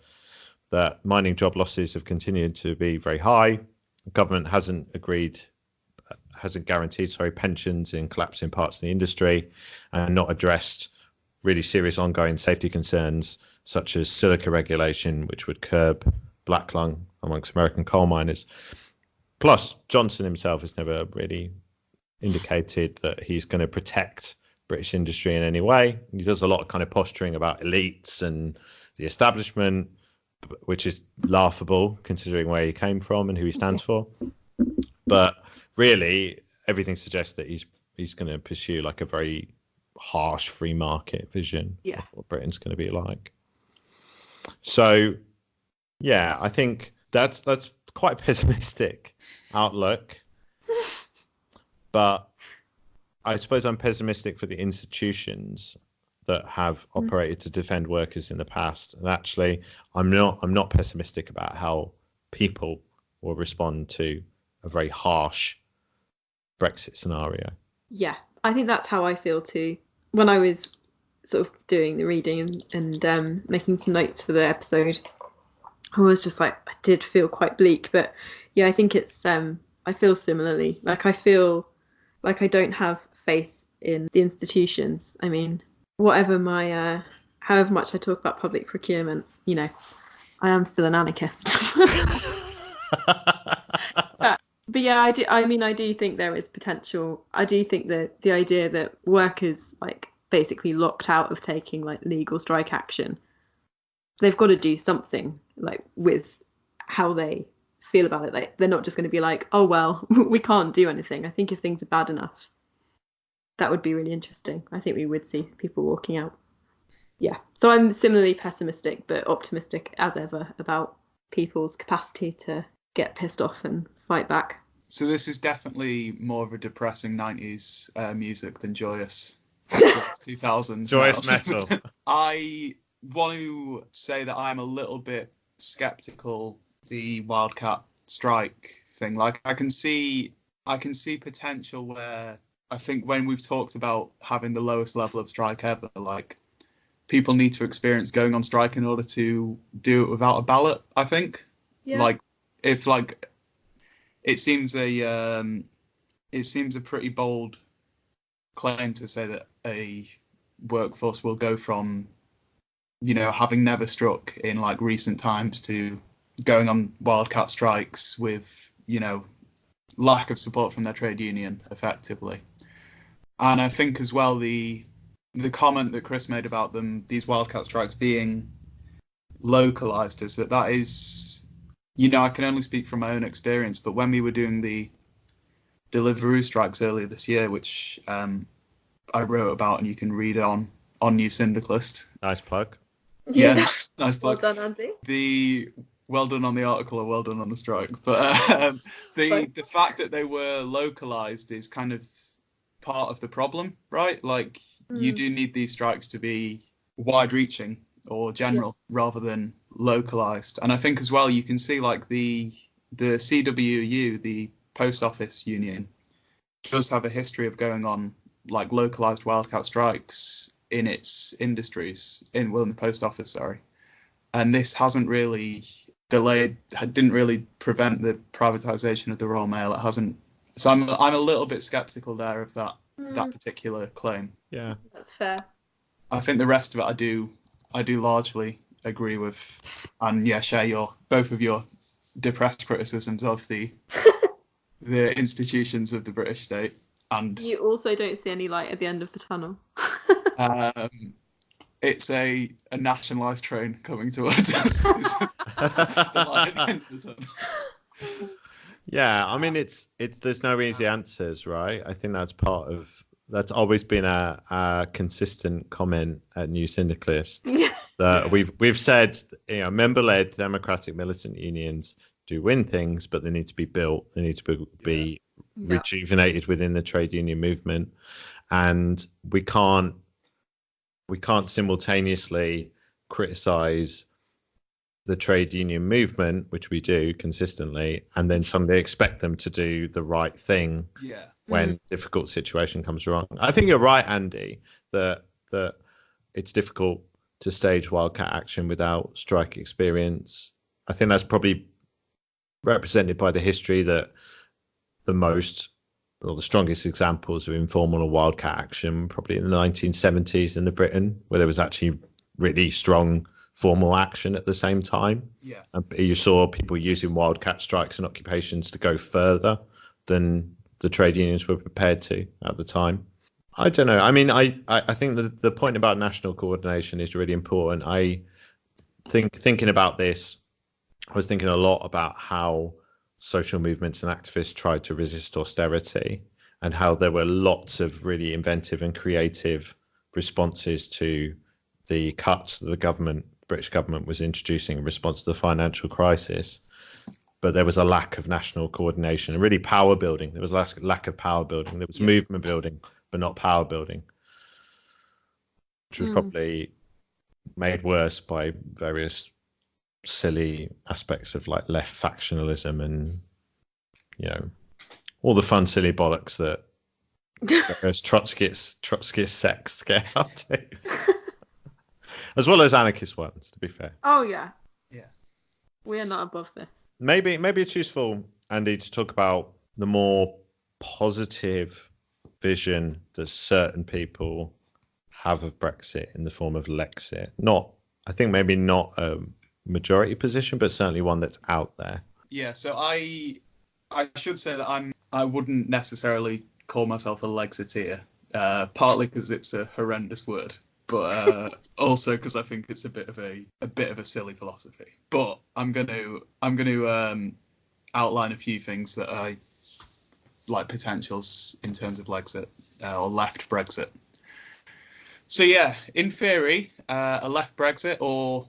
That mining job losses have continued to be very high. The government hasn't agreed, hasn't guaranteed sorry pensions in collapsing parts of the industry, and not addressed really serious ongoing safety concerns such as silica regulation, which would curb black lung amongst American coal miners. Plus, Johnson himself has never really indicated that he's going to protect British industry in any way. He does a lot of kind of posturing about elites and the establishment, which is laughable considering where he came from and who he stands for. But really, everything suggests that he's he's going to pursue like a very harsh free market vision Yeah. of what Britain's going to be like. So, yeah, I think that's that's quite a pessimistic outlook. But I suppose I'm pessimistic for the institutions that have Mm. operated to defend workers in the past, and actually, I'm not I'm not pessimistic about how people will respond to a very harsh Brexit scenario. Yeah, I think that's how I feel too. When I was sort of doing the reading and, and um, making some notes for the episode, I was just like, I did feel quite bleak. But yeah, I think it's, um, I feel similarly. Like, I feel like I don't have faith in the institutions. I mean, whatever my, uh, however much I talk about public procurement, you know, I am still an anarchist. but yeah, I do. I mean, I do think there is potential. I do think that the idea that workers like basically locked out of taking like legal strike action, they've got to do something like with how they feel about it. Like they're not just going to be like, oh well, we can't do anything. I think if things are bad enough, that would be really interesting. I think we would see people walking out. Yeah. So I'm similarly pessimistic but optimistic as ever about people's capacity to get pissed off and fight back. So this is definitely more of a depressing 90s uh, music than joyous 2000s. Joyous now. metal. I want to say that I'm a little bit skeptical the wildcat strike thing. Like I can see I can see potential where I think when we've talked about having the lowest level of strike ever, like people need to experience going on strike in order to do it without a ballot, I think. yeah. Like if like it seems a um, it seems a pretty bold claim to say that a workforce will go from you know having never struck in like recent times to going on wildcat strikes with you know lack of support from their trade union effectively. And i think as well the the comment that chris made about them these wildcat strikes being localized is that that is you know i can only speak from my own experience but when we were doing the Deliveroo strikes earlier this year, which um, I wrote about, and you can read on on New Syndicalist. nice plug. Yeah, nice plug. Well plug. done, Andy. The well done on the article or well done on the strike, but um, the the fact that they were localized is kind of part of the problem, right? Like you Mm. do need these strikes to be wide reaching or general rather than localized. And I think as well you can see like the the CWU, the post office union, does have a history of going on like localized wildcat strikes in its industries in well in the post office, sorry. And this hasn't really delayed didn't really prevent the privatization of the Royal Mail. It hasn't so I'm I'm a little bit skeptical there of that that Mm, particular claim. Yeah. that's fair. I think the rest of it I do I do largely agree with, and yeah, share your both of your depressed criticisms of the the institutions of the British state, and You also don't see any light at the end of the tunnel. um, it's a a nationalised train coming towards us. The light at the end of the tunnel. Yeah, I mean it's it's there's no easy answers, right? I think that's part of that's always been a, a consistent comment at New Syndicalist yeah. we've we've said you know member-led democratic militant unions do win things, but they need to be built. They need to be, be Yeah. rejuvenated within the trade union movement, and we can't we can't simultaneously criticize the trade union movement, which we do consistently, and then suddenly expect them to do the right thing Yeah, when mm-hmm. difficult situation comes wrong. I think you're right, Andy, that that it's difficult to stage wildcat action without strike experience. I think that's probably represented by the history that the most or the strongest examples of informal or wildcat action probably in the 1970s in the Britain, where there was actually really strong formal action at the same time. Yeah. And you saw people using wildcat strikes and occupations to go further than the trade unions were prepared to at the time. I don't know. I mean, I, I, I think the, the point about national coordination is really important. I think thinking about this, I was thinking a lot about how social movements and activists tried to resist austerity and how there were lots of really inventive and creative responses to the cuts that the government, British government, was introducing in response to the financial crisis. But there was a lack of national coordination and really power building. There was a lack of power building. There was movement building, but not power building, which was Mm. probably made worse by various silly aspects of like left factionalism and you know all the fun silly bollocks that various Trotskyist Trotskyist sects get up to, as well as anarchist ones. To be fair, oh yeah. Yeah. We are not above this. maybe maybe it's useful, Andy, to talk about the more positive vision that certain people have of Brexit in the form of Lexit. Not, I think maybe not a majority position, but certainly one that's out there. Yeah, so I I should say that I'm I wouldn't necessarily call myself a Lexiteer, uh, partly because it's a horrendous word, but uh, also because I think it's a bit of a a bit of a silly philosophy. But I'm gonna I'm gonna um, outline a few things that I like potentials in terms of Lexit uh, or left Brexit. So yeah, in theory, uh, a left Brexit or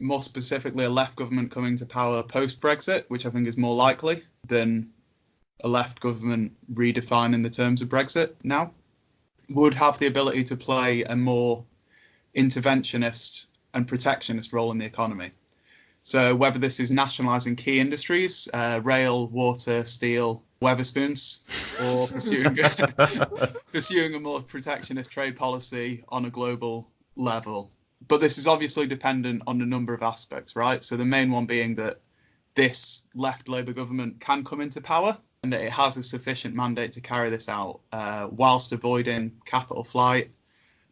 more specifically a left government coming to power post Brexit, which I think is more likely than a left government redefining the terms of Brexit now, would have the ability to play a more interventionist and protectionist role in the economy. So whether this is nationalising key industries, uh, rail, water, steel, Wetherspoons, or pursuing pursuing a more protectionist trade policy on a global level. But this is obviously dependent on a number of aspects, right? So the main one being that this left Labour government can come into power and that it has a sufficient mandate to carry this out, uh, whilst avoiding capital flight,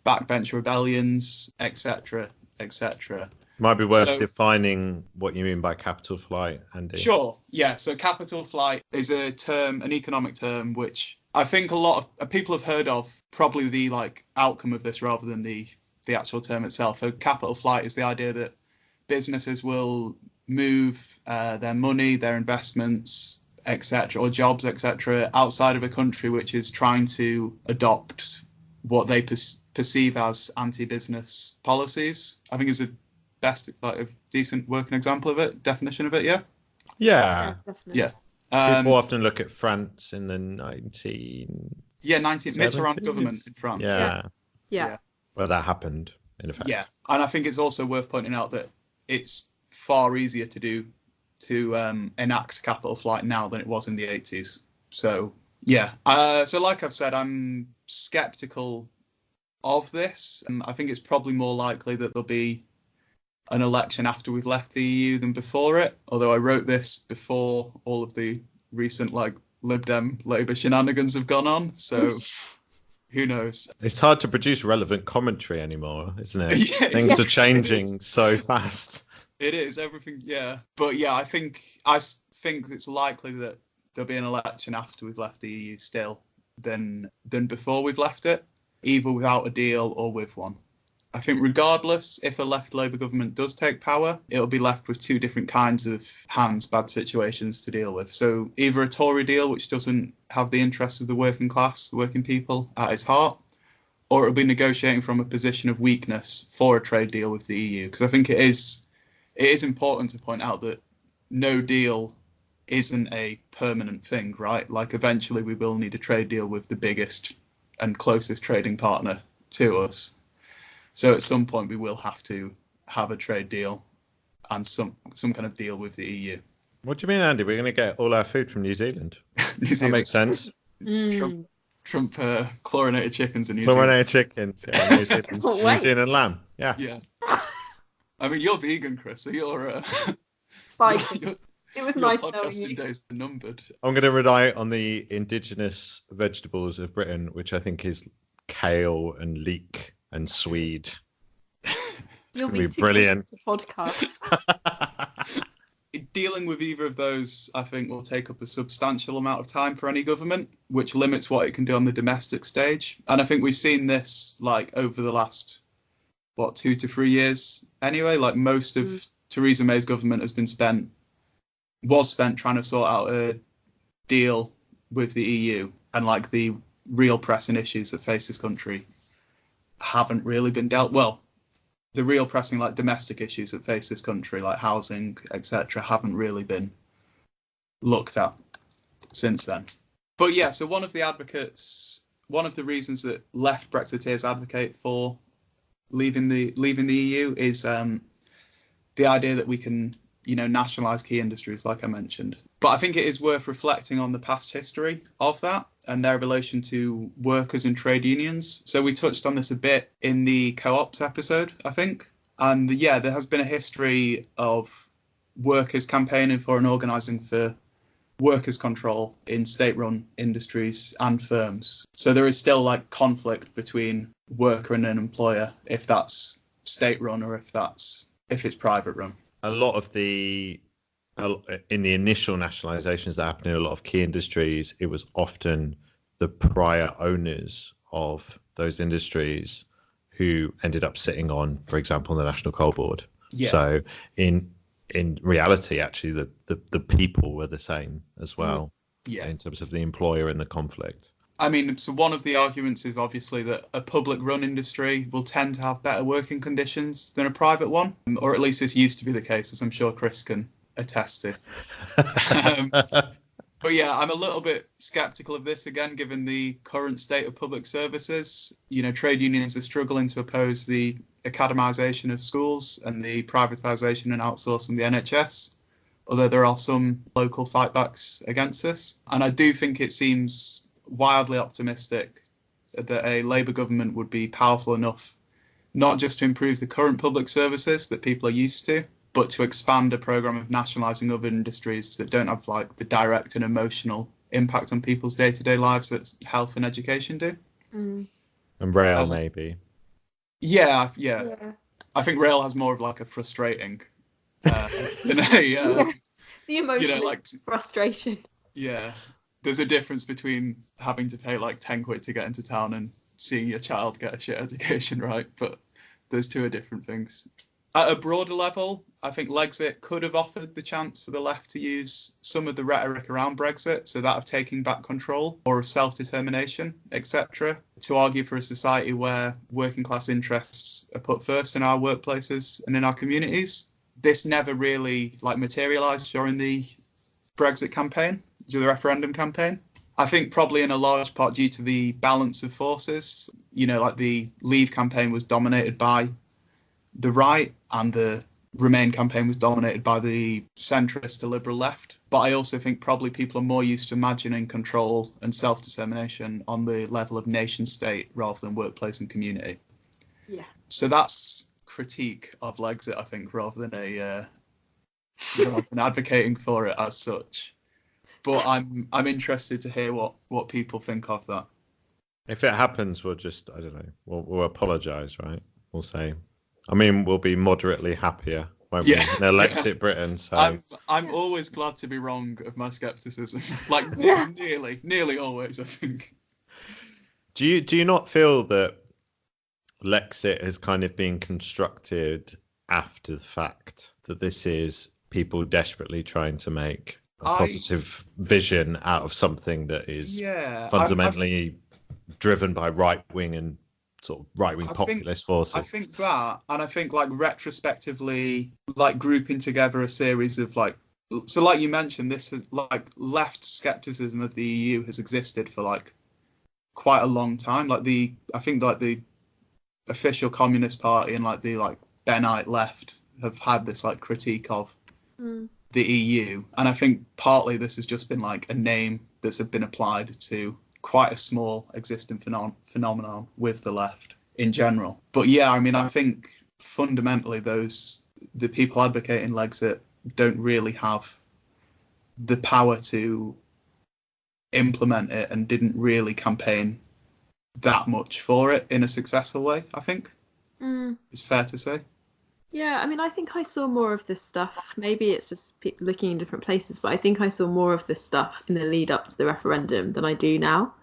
backbench rebellions, etc., etc. Might be worth So- defining what you mean by capital flight, Andy. Sure. Yeah. So capital flight is a term, an economic term, which I think a lot of uh, people have heard of. Probably the like outcome of this rather than the the actual term itself. So capital flight is the idea that businesses will move uh, their money, their investments, etc., or jobs, etc., outside of a country which is trying to adopt what they per- perceive as anti-business policies. I think is a best, like a decent working example of it, definition of it. Yeah. Yeah. definitely. Yeah. Um, People often look at France in the 19. yeah, 19 Mitterrand 70s? government in France. Yeah. Yeah. Yeah. Well, that happened, in effect. Yeah, and I think it's also worth pointing out that it's far easier to do to um, enact capital flight now than it was in the 80s. So yeah, uh, so like I've said, I'm skeptical of this. And I think it's probably more likely that there'll be an election after we've left the EU than before it. Although I wrote this before all of the recent like Lib Dem Labour shenanigans have gone on, so who knows? It's hard to produce relevant commentary anymore, isn't it? Yeah, Things yeah, are changing so fast. It is everything, yeah. But yeah, I think I think it's likely that there'll be an election after we've left the EU still than than before we've left it, either without a deal or with one. I think regardless, if a left Labour government does take power, it'll be left with two different kinds of hands, bad situations to deal with. So either a Tory deal, which doesn't have the interests of the working class, the working people at its heart, or it'll be negotiating from a position of weakness for a trade deal with the EU. Because I think it is it is important to point out that no deal isn't a permanent thing, right? Like eventually we will need a trade deal with the biggest and closest trading partner to us. So at some point we will have to have a trade deal and some some kind of deal with the EU. What do you mean, Andy? We're going to get all our food from New Zealand. New That Zealand- makes sense. Mm. Trump- Trump uh, chlorinated chickens in New Zealand. Chlorinated chickens. Yeah, New Zealand, New wait. Zealand lamb. Yeah. Yeah. I mean, you're vegan, Chris, so you're, uh, Fighting. your, It was your nice knowing podcasting you. days are numbered. I'm going to rely on the indigenous vegetables of Britain, which I think is kale and leek and swede. It's You'll going to be too brilliant. podcast. Dealing with either of those, I think, will take up a substantial amount of time for any government, which limits what it can do on the domestic stage. And I think we've seen this like over the last what two to three years anyway. Like most of Mm. Theresa May's government has been spent was spent trying to sort out a deal with the EU, and like the real pressing issues that face this country haven't really been dealt well. The real pressing like domestic issues that face this country, like housing, etc., haven't really been looked at since then. But yeah, so one of the advocates, one of the reasons that left Brexiteers advocate for leaving the leaving the EU is um, the idea that we can, you know, nationalise key industries, like I mentioned. But I think it is worth reflecting on the past history of that and their relation to workers and trade unions. So we touched on this a bit in the co-ops episode, I think. And yeah, there has been a history of workers campaigning for and organising for workers' control in state-run industries and firms. So there is still like conflict between worker and an employer if that's state-run or if that's if it's private run. A lot of the in the initial nationalizations that happened in a lot of key industries, it was often the prior owners of those industries who ended up sitting on, for example, the National Coal Board. Yeah. So in in reality, actually, the, the, the people were the same as well mm. yeah. in terms of the employer and the conflict. I mean, so one of the arguments is obviously that a public run industry will tend to have better working conditions than a private one, or at least this used to be the case, as I'm sure Chris can attest to. Um, But yeah, I'm a little bit skeptical of this again, given the current state of public services. You know, trade unions are struggling to oppose the academisation of schools and the privatisation and outsourcing the NHS, although there are some local fightbacks against this. And I do think it seems wildly optimistic that a Labour government would be powerful enough not just to improve the current public services that people are used to, but to expand a program of nationalising other industries that don't have like the direct and emotional impact on people's day-to-day lives that health and education do. Mm, and rail, Uh, maybe. Yeah, yeah. yeah. I think rail has more of like a frustrating uh, than a uh, The emotional like- frustration. yeah. There's a difference between having to pay like ten quid to get into town and seeing your child get a shit education, right? But those two are different things. At a broader level, I think Lexit could have offered the chance for the left to use some of the rhetoric around Brexit, so that of taking back control or of self-determination, etc., to argue for a society where working class interests are put first in our workplaces and in our communities. This never really like materialized during the Brexit campaign, the referendum campaign. I think probably in a large part due to the balance of forces. You know, like the Leave campaign was dominated by the right and the Remain campaign was dominated by the centrist to liberal left. But I also think probably people are more used to imagining control and self determination on the level of nation state rather than workplace and community. Yeah. So that's critique of Lexit, I think, rather than a uh, rather than advocating for it as such. But I'm I'm interested to hear what what people think of that. If it happens, we'll just, I don't know, we'll, we'll apologise, right? We'll say, I mean, we'll be moderately happier, won't Yeah. we? In Alexit Britain. So I'm I'm always glad to be wrong of my skepticism. like Yeah. nearly nearly always, I think. do you do you not feel that Lexit has kind of been constructed after the fact that this is people desperately trying to make a I- positive vision out of something that is Yeah. I- I- fundamentally driven by right wing and sort of right wing I think- populist forces. I think that, and I think like retrospectively, like grouping together a series of like, so like you mentioned, this is like left skepticism of the EU has existed for like quite a long time. Like the, I think like the official Communist Party and like the like Bennite left have had this like critique of Mm. The EU, and I think partly this has just been like a name that's been applied to quite a small existing phenom- phenomenon with the left in general. But yeah, I mean, I think fundamentally those the people advocating Lexit don't really have the power to implement it and didn't really campaign that much for it in a successful way. I think Mm. it's fair to say. Yeah, I mean, I think I saw more of this stuff. Maybe it's just pe- looking in different places, but I think I saw more of this stuff in the lead up to the referendum than I do now.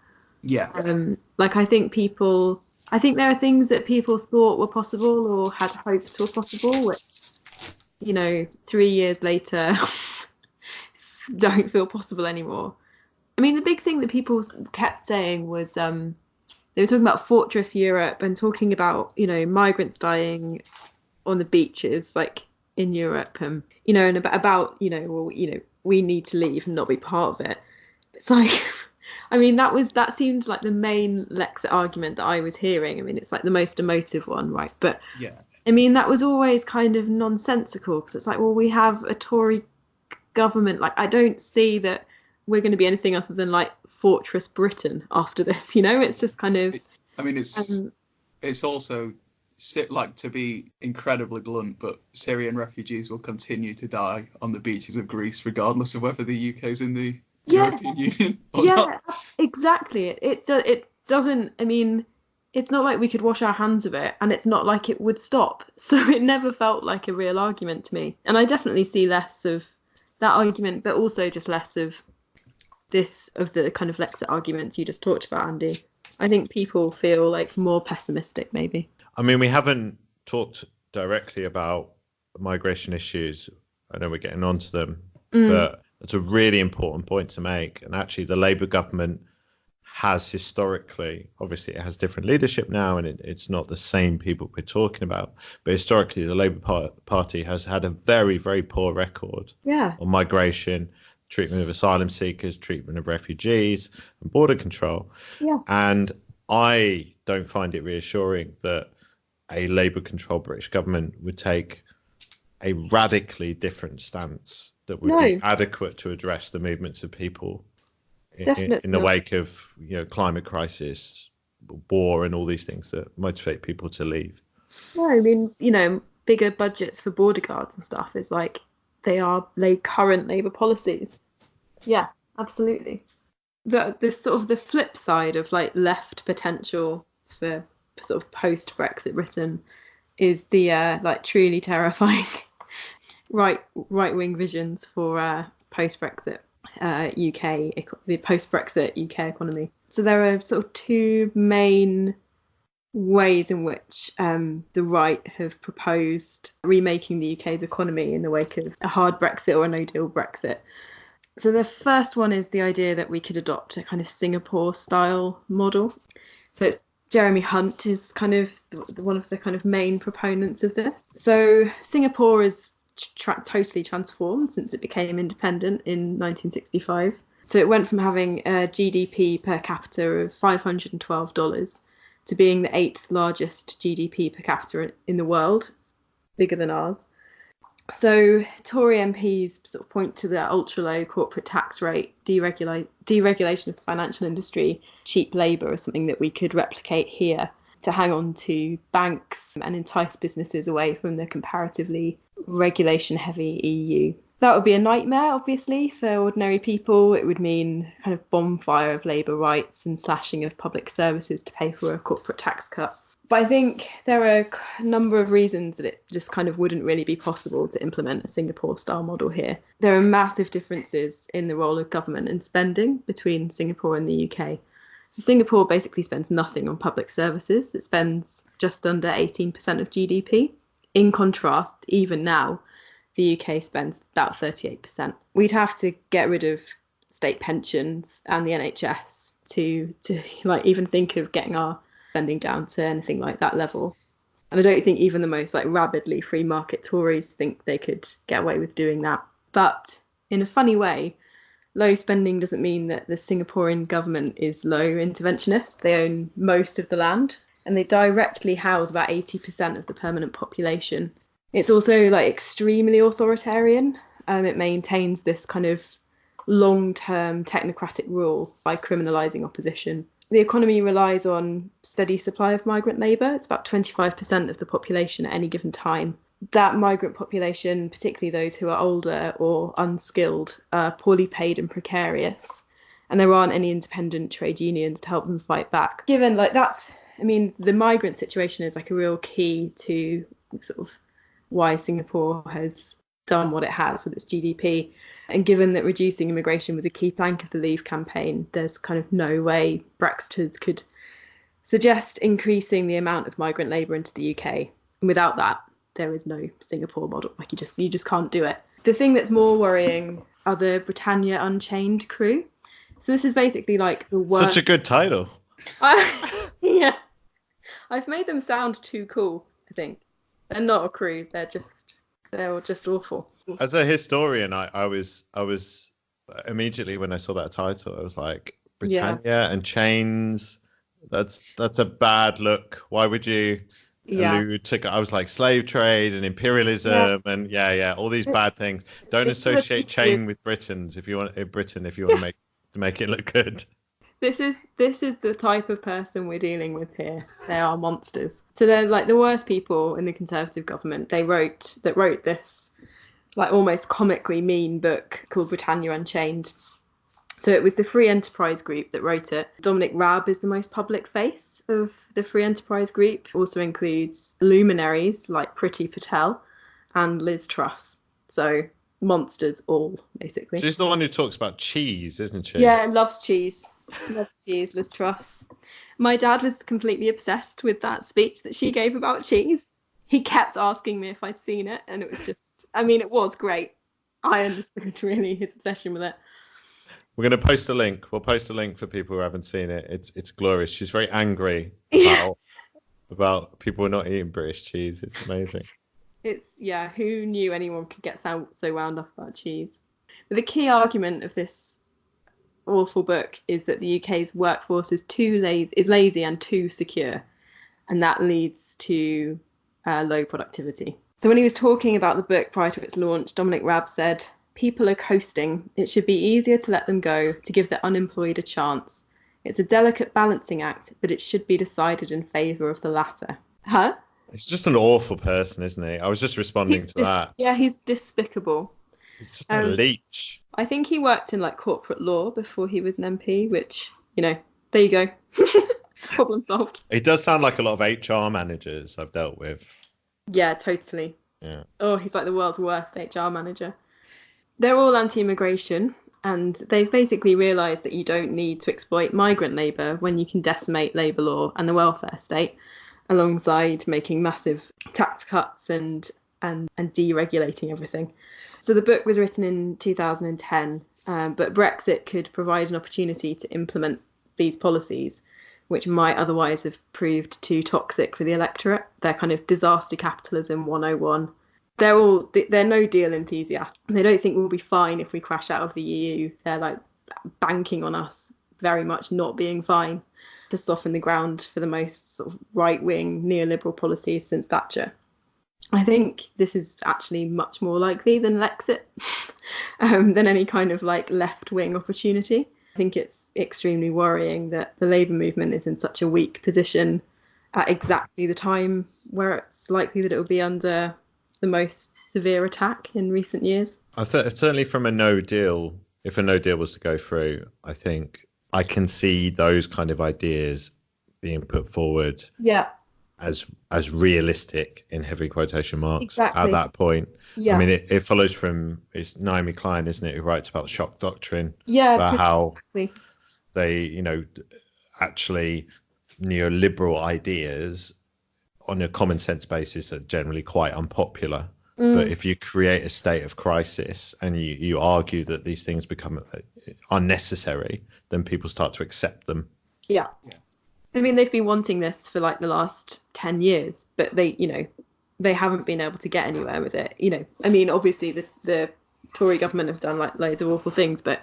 Yeah, Um, like, I think people, I think there are things that people thought were possible or had hoped were possible, which, you know, three years later don't feel possible anymore. I mean, the big thing that people kept saying was um, they were talking about Fortress Europe and talking about, you know, migrants dying on the beaches, like in Europe, um, you know, and about, about, you know, well, you know, we need to leave and not be part of it. It's like, I mean, that was that seemed like the main Lexit argument that I was hearing. I mean, it's like the most emotive one, right? But yeah, I mean, that was always kind of nonsensical because it's like, well, we have a Tory government. Like, I don't see that we're going to be anything other than like Fortress Britain after this. You know, it's just kind of. I mean it's Um, it's also like to be incredibly blunt, but Syrian refugees will continue to die on the beaches of Greece regardless of whether the UK is in the Yeah. European Union or yeah, not. exactly. It it do, it doesn't. I mean, it's not like we could wash our hands of it, and it's not like it would stop. So it never felt like a real argument to me. And I definitely see less of that argument, but also just less of this of the kind of Lexit arguments you just talked about, Andy. I think people feel like more pessimistic, maybe. I mean, we haven't talked directly about migration issues. I know we're getting onto them, Mm, but it's a really important point to make. And actually, the Labour government has historically, obviously, it has different leadership now, and it, it's not the same people we're talking about. But historically, the Labour Party has had a very, very poor record yeah. on migration, treatment of asylum seekers, treatment of refugees, and border control. Yeah. And I don't find it reassuring that a Labour controlled British government would take a radically different stance that would be adequate to address the movements of people in, in, the not. wake of you know climate crisis, war, and all these things that motivate people to leave. No, I mean, you know, bigger budgets for border guards and stuff is like they are like current Labour policies. Yeah, absolutely. The the sort of the flip side of like left potential for sort of post Brexit Britain is the uh, like truly terrifying right right wing visions for uh, post Brexit uh, UK the post Brexit UK economy. So there are sort of two main ways in which um, the right have proposed remaking the UK's economy in the wake of a hard Brexit or a no deal Brexit. So the first one is the idea that we could adopt a kind of Singapore style model. So it's Jeremy Hunt is kind of one of the kind of main proponents of this. So Singapore is tra- totally transformed since it became independent in 1965. So it went from having a GDP per capita of $512 to being the eighth largest GDP per capita in the world, bigger than ours. So Tory MPs sort of point to the ultra low corporate tax rate, deregulate, deregulation of the financial industry, cheap labour as something that we could replicate here to hang on to banks and entice businesses away from the comparatively regulation heavy EU. That would be a nightmare, obviously, for ordinary people. It would mean kind of bonfire of labour rights and slashing of public services to pay for a corporate tax cut. But I think there are a number of reasons that it just kind of wouldn't really be possible to implement a Singapore style model here. There are massive differences in the role of government and spending between Singapore and the UK. So Singapore basically spends nothing on public services. It spends just under 18% of GDP. In contrast, even now, the UK spends about 38%. We'd have to get rid of state pensions and the NHS to to like even think of getting our spending down to anything like that level. And I don't think even the most like rabidly free market Tories think they could get away with doing that. But in a funny way, low spending doesn't mean that the Singaporean government is low interventionist. They own most of the land and they directly house about 80% of the permanent population. It's also like extremely authoritarian. Um, it maintains this kind of long term technocratic rule by criminalising opposition. The economy relies on steady supply of migrant labour. It's about 25% of the population at any given time. That migrant population, particularly those who are older or unskilled, are poorly paid and precarious. And there aren't any independent trade unions to help them fight back. Given like that's, I mean, the migrant situation is like a real key to sort of why Singapore has done what it has with its GDP. And given that reducing immigration was a key plank of the Leave campaign, there's kind of no way Brexiters could suggest increasing the amount of migrant labour into the UK. And without that, there is no Singapore model. Like you just you just can't do it. The thing that's more worrying are the Britannia Unchained crew. So this is basically like the worst. Such a good title. yeah, I've made them sound too cool. I think they're not a crew. They're just they're just awful. As a historian, I, I was I was immediately when I saw that title, I was like Britannia yeah. and chains. That's that's a bad look. Why would you yeah. allude to? I was like slave trade and imperialism yeah. and yeah, yeah, all these bad things. Don't it's associate chain with Britons if you want in Britain if you want to make to make it look good this is this is the type of person we're dealing with here. They are monsters. So they're like the worst people in the Conservative government. They wrote that wrote this like almost comically mean book called Britannia Unchained. So it was the Free Enterprise Group that wrote it. Dominic Raab is the most public face of the Free Enterprise Group. Also includes luminaries like Priti Patel and Liz Truss. So monsters all basically. She's the one who talks about cheese, isn't she? Yeah, loves cheese. Love cheese, Liz Truss. My dad was completely obsessed with that speech that she gave about cheese. He kept asking me if I'd seen it, and it was just, I mean, it was great. I understood really his obsession with it. We're going to post a link. We'll post a link for people who haven't seen it. It's it's glorious. She's very angry about, about people not eating British cheese. It's amazing. It's yeah. Who knew anyone could get so, so wound up about cheese? But the key argument of this awful book is that the UK's workforce is too lazy, is lazy and too secure, and that leads to uh, low productivity. So when he was talking about the book prior to its launch, Dominic Raab said, "People are coasting. It should be easier to let them go, to give the unemployed a chance. It's a delicate balancing act, but it should be decided in favour of the latter." Huh? He's just an awful person, isn't he? I was just responding he's to dis- that. Yeah, he's despicable. He's just a um, leech. I think he worked in like corporate law before he was an MP, which you know, there you go, problem solved. He does sound like a lot of HR managers I've dealt with. Yeah, totally. Yeah. Oh, he's like the world's worst HR manager. They're all anti-immigration, and they've basically realised that you don't need to exploit migrant labour when you can decimate labour law and the welfare state, alongside making massive tax cuts and and and deregulating everything. So the book was written in 2010, um, but Brexit could provide an opportunity to implement these policies, which might otherwise have proved too toxic for the electorate. They're kind of disaster capitalism 101. They're all they're no deal enthusiasts. They don't think we'll be fine if we crash out of the EU. They're like banking on us very much not being fine to soften the ground for the most sort of right wing neoliberal policies since Thatcher. I think this is actually much more likely than Lexit, um, than any kind of like left wing opportunity. I think it's extremely worrying that the Labour movement is in such a weak position at exactly the time where it's likely that it will be under the most severe attack in recent years. I th- certainly from a no deal, if a no deal was to go through, I think I can see those kind of ideas being put forward. Yeah as as realistic in heavy quotation marks exactly. at that point. Yeah. I mean, it, it follows from it's Naomi Klein, isn't it, who writes about the shock doctrine? Yeah. About how they, you know, actually neoliberal ideas on a common sense basis are generally quite unpopular. Mm. But if you create a state of crisis and you, you argue that these things become unnecessary, then people start to accept them. Yeah. yeah. I mean, they've been wanting this for like the last 10 years, but they, you know, they haven't been able to get anywhere with it. You know, I mean, obviously the, the Tory government have done like loads of awful things, but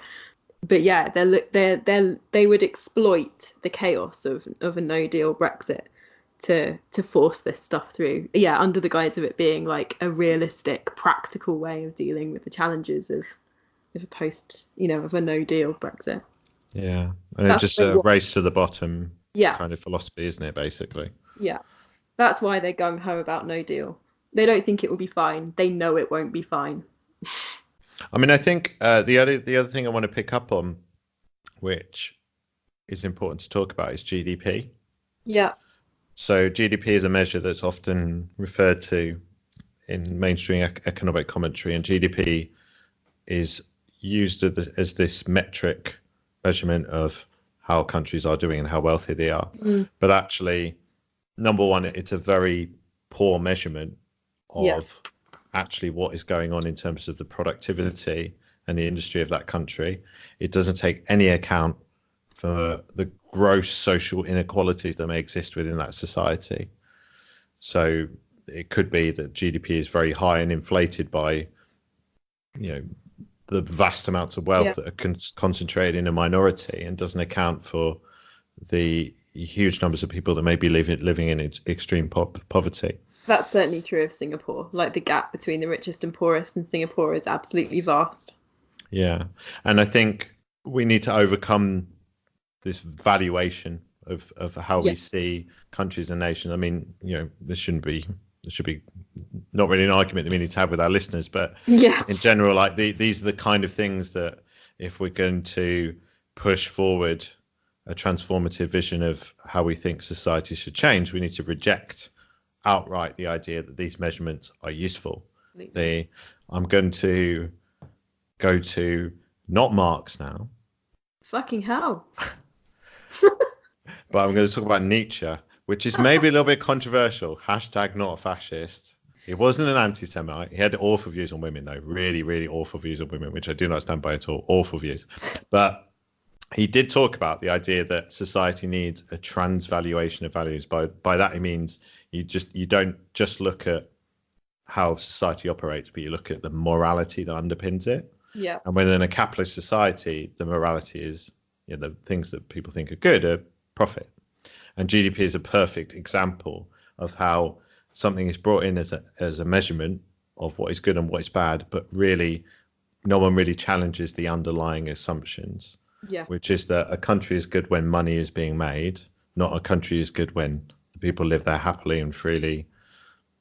but yeah, they're they they they would exploit the chaos of of a no deal Brexit to to force this stuff through. Yeah, under the guise of it being like a realistic, practical way of dealing with the challenges of of a post, you know, of a no deal Brexit. Yeah, and it's just a race to the bottom Yeah, kind of philosophy, isn't it? Basically. yeah. That's why they're gung ho about no deal. They don't think it will be fine. They know it won't be fine. I mean, I think uh, the other the other thing I want to pick up on, which is important to talk about, is GDP. Yeah, So GDP is a measure that's often referred to in mainstream ec- economic commentary, and GDP is used as this, as this metric measurement of how countries are doing and how wealthy they are. Mm. But actually, number one, it's a very poor measurement of Yeah. Actually what is going on in terms of the productivity and the industry of that country. It doesn't take any account for the gross social inequalities that may exist within that society. So it could be that GDP is very high and inflated by, you know, the vast amounts of wealth Yeah. that are con- concentrated in a minority and doesn't account for the huge numbers of people that may be living living in ex- extreme po- poverty. That's certainly true of Singapore. Like the gap between the richest and poorest in Singapore is absolutely vast. Yeah, and I think we need to overcome this valuation of of how we see countries and nations. I mean, you know, there shouldn't be there should be not really an argument that we need to have with our listeners, but Yeah, in general, like the, these are the kind of things that if we're going to push forward a transformative vision of how we think society should change, we need to reject outright the idea that these measurements are useful. They, I'm going to go to not Marx now, fucking hell. but I'm going to talk about Nietzsche, which is maybe a little bit controversial. Hashtag not a fascist. He wasn't an anti-Semite. He had awful views on women, though. Really, really awful views on women, which I do not stand by at all. Awful views. But he did talk about the idea that society needs a transvaluation of values. By by that he means you just you don't just look at how society operates, but you look at the morality that underpins it. Yeah, And when in a capitalist society, the morality is you know, the things that people think are good are profit. And GDP is a perfect example of how something is brought in as a as a measurement of what is good and what is bad, but really no one really challenges the underlying assumptions, yeah, which is that a country is good when money is being made, not a country is good when the people live there happily and freely,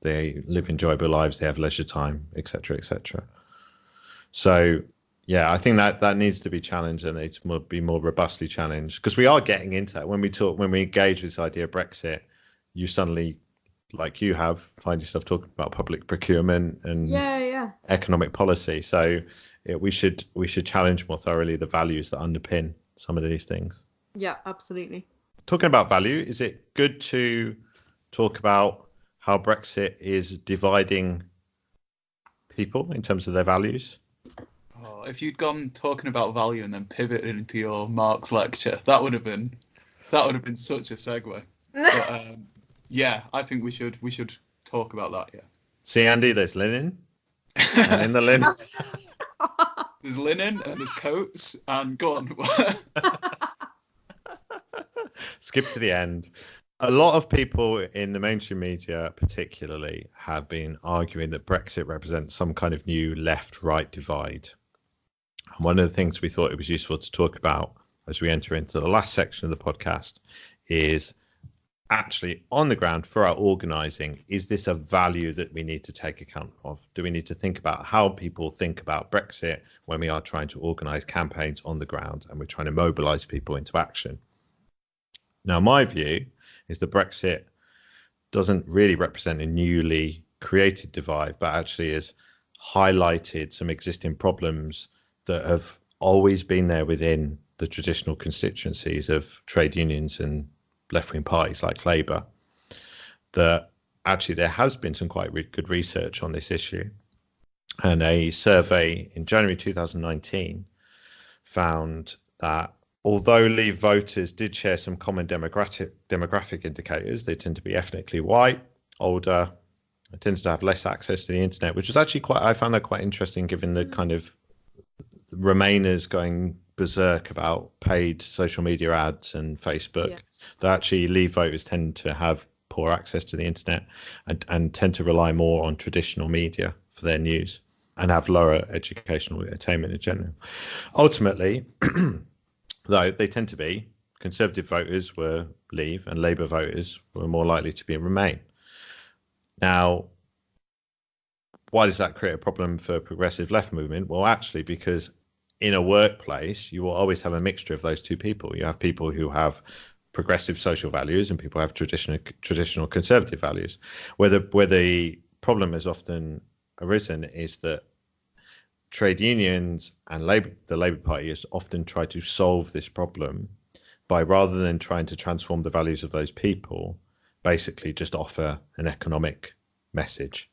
they live enjoyable lives, they have leisure time, etc., etc. So yeah, I think that that needs to be challenged and needs to be more robustly challenged because we are getting into that. When we talk, when we engage with this idea of Brexit, you suddenly, like you have, find yourself talking about public procurement and yeah, yeah. economic policy. So yeah, we should we should challenge more thoroughly the values that underpin some of these things. Yeah, absolutely. Talking about value, is it good to talk about how Brexit is dividing people in terms of their values? Oh, if you'd gone talking about value and then pivoted into your Marx lecture, that would have been that would have been such a segue. But um, yeah, I think we should we should talk about that. Yeah. See, Andy, there's linen, and in the linen, There's linen and there's coats and go on. skip to the end. A lot of people in the mainstream media, particularly, have been arguing that Brexit represents some kind of new left right divide. And one of the things we thought it was useful to talk about as we enter into the last section of the podcast is actually on the ground for our organizing is this a value that we need to take account of do we need to think about how people think about brexit when we are trying to organize campaigns on the ground and we're trying to mobilize people into action now my view is that brexit doesn't really represent a newly created divide but actually has highlighted some existing problems that have always been there within the traditional constituencies of trade unions and left wing parties like Labour, that actually there has been some quite re- good research on this issue. And a survey in January 2019 found that although Leave voters did share some common demographic demographic indicators, they tend to be ethnically white, older, they tended to have less access to the internet, which was actually quite I found that quite interesting given the mm. kind of Remainers going berserk about paid social media ads and Facebook. Yeah. That actually Leave voters tend to have poor access to the internet and, and tend to rely more on traditional media for their news. and have lower educational attainment in general. Ultimately, though, they tend to be Conservative voters were leave and Labour voters were more likely to be Remain. Now, why does that create a problem for progressive left movement? Well, actually, because in a workplace, you will always have a mixture of those two people. You have people who have progressive social values and people have traditional traditional conservative values. Where the where the problem has often arisen is that trade unions and labor, the Labour Party has often tried to solve this problem by rather than trying to transform the values of those people, basically just offer an economic message.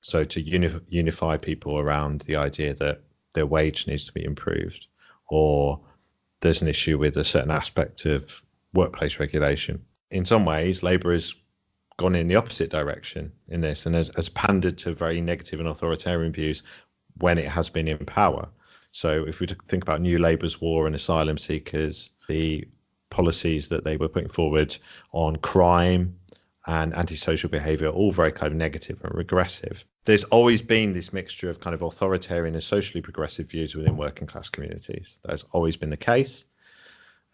So to uni- unify people around the idea that their wage needs to be improved, or there's an issue with a certain aspect of workplace regulation. In some ways, Labour has gone in the opposite direction in this and has, has pandered to very negative and authoritarian views when it has been in power. So if we think about New Labour's war on asylum seekers, the policies that they were putting forward on crime and antisocial behaviour, all very kind of negative and regressive. There's always been this mixture of kind of authoritarian and socially progressive views within working class communities. That's always been the case.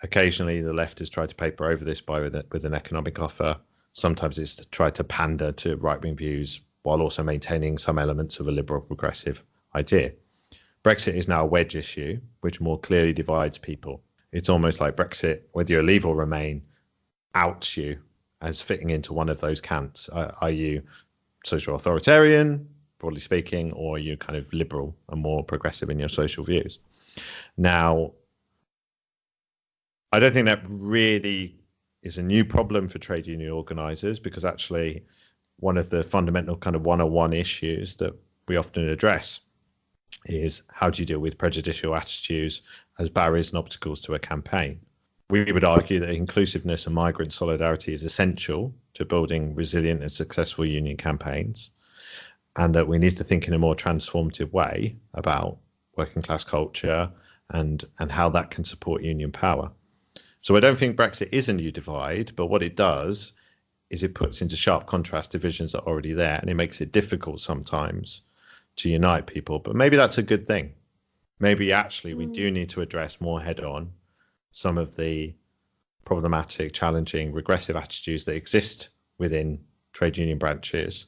Occasionally, the left has tried to paper over this by with, a, with an economic offer. Sometimes it's tried to pander to right wing views while also maintaining some elements of a liberal progressive idea. Brexit is now a wedge issue, which more clearly divides people. It's almost like Brexit, whether you leave or remain, outs you as fitting into one of those camps. Are, are you social authoritarian, broadly speaking, or are you kind of liberal and more progressive in your social views? Now, I don't think that really is a new problem for trade union organizers because actually one of the fundamental kind of one-on-one issues that we often address is how do you deal with prejudicial attitudes as barriers and obstacles to a campaign? We would argue that inclusiveness and migrant solidarity is essential to building resilient and successful union campaigns, and that we need to think in a more transformative way about working class culture and and how that can support union power. So I don't think Brexit is a new divide, but what it does is it puts into sharp contrast divisions that are already there, and it makes it difficult sometimes to unite people. But maybe that's a good thing. Maybe actually we do mm. need to address more head on some of the problematic, challenging, regressive attitudes that exist within trade union branches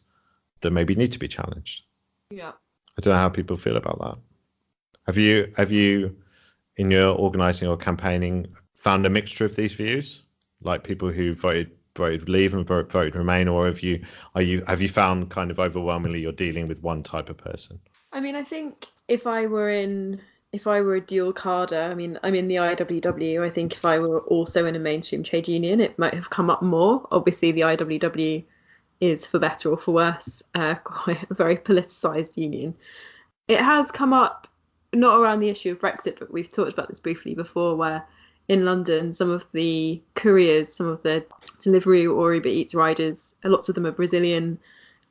that maybe need to be challenged. Yeah. I don't know how people feel about that. Have you have you in your organizing or campaigning found a mixture of these views? Like people who voted voted leave and voted remain, or have you are you have you found kind of overwhelmingly you're dealing with one type of person? I mean, I think if I were in if I were a dual carder, I mean, I'm in the IWW. I think if I were also in a mainstream trade union, it might have come up more. Obviously, the IWW is, for better or for worse, uh, quite a very politicised union. It has come up not around the issue of Brexit, but we've talked about this briefly before, where in London, some of the couriers, some of the delivery or Uber Eats riders, lots of them are Brazilian,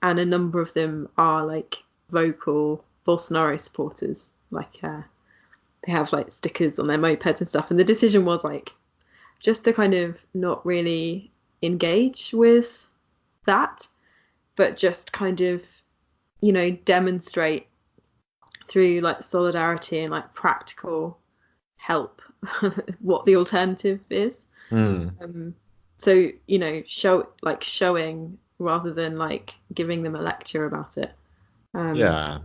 and a number of them are like vocal Bolsonaro supporters. Like uh, they have like stickers on their mopeds and stuff. And the decision was like just to kind of not really engage with that, but just kind of, you know, demonstrate through like solidarity and like practical help what the alternative is. Mm. Um, so you know, show like showing rather than like giving them a lecture about it. Um, yeah,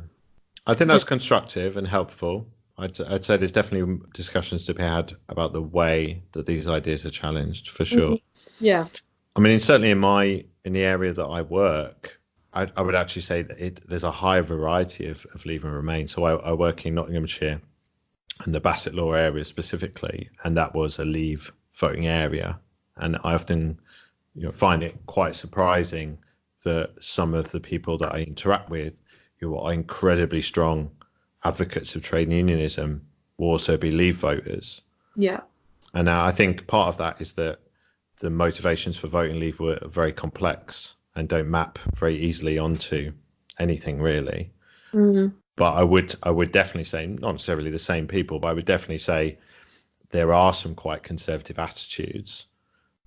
I think that's constructive and helpful. I'd, I'd, say there's definitely discussions to be had about the way that these ideas are challenged for sure. Mm-hmm. Yeah. I mean, certainly in my in the area that I work, I, I would actually say that it, there's a high variety of, of leave and remain. So I, I work in Nottinghamshire and the Bassetlaw area specifically, and that was a leave voting area. And I often you know, find it quite surprising that some of the people that I interact with who are incredibly strong advocates of trade unionism will also be leave voters. Yeah. And I think part of that is that the motivations for voting leave were very complex and don't map very easily onto anything really. Mm-hmm but I would I would definitely say not necessarily the same people, but I would definitely say there are some quite conservative attitudes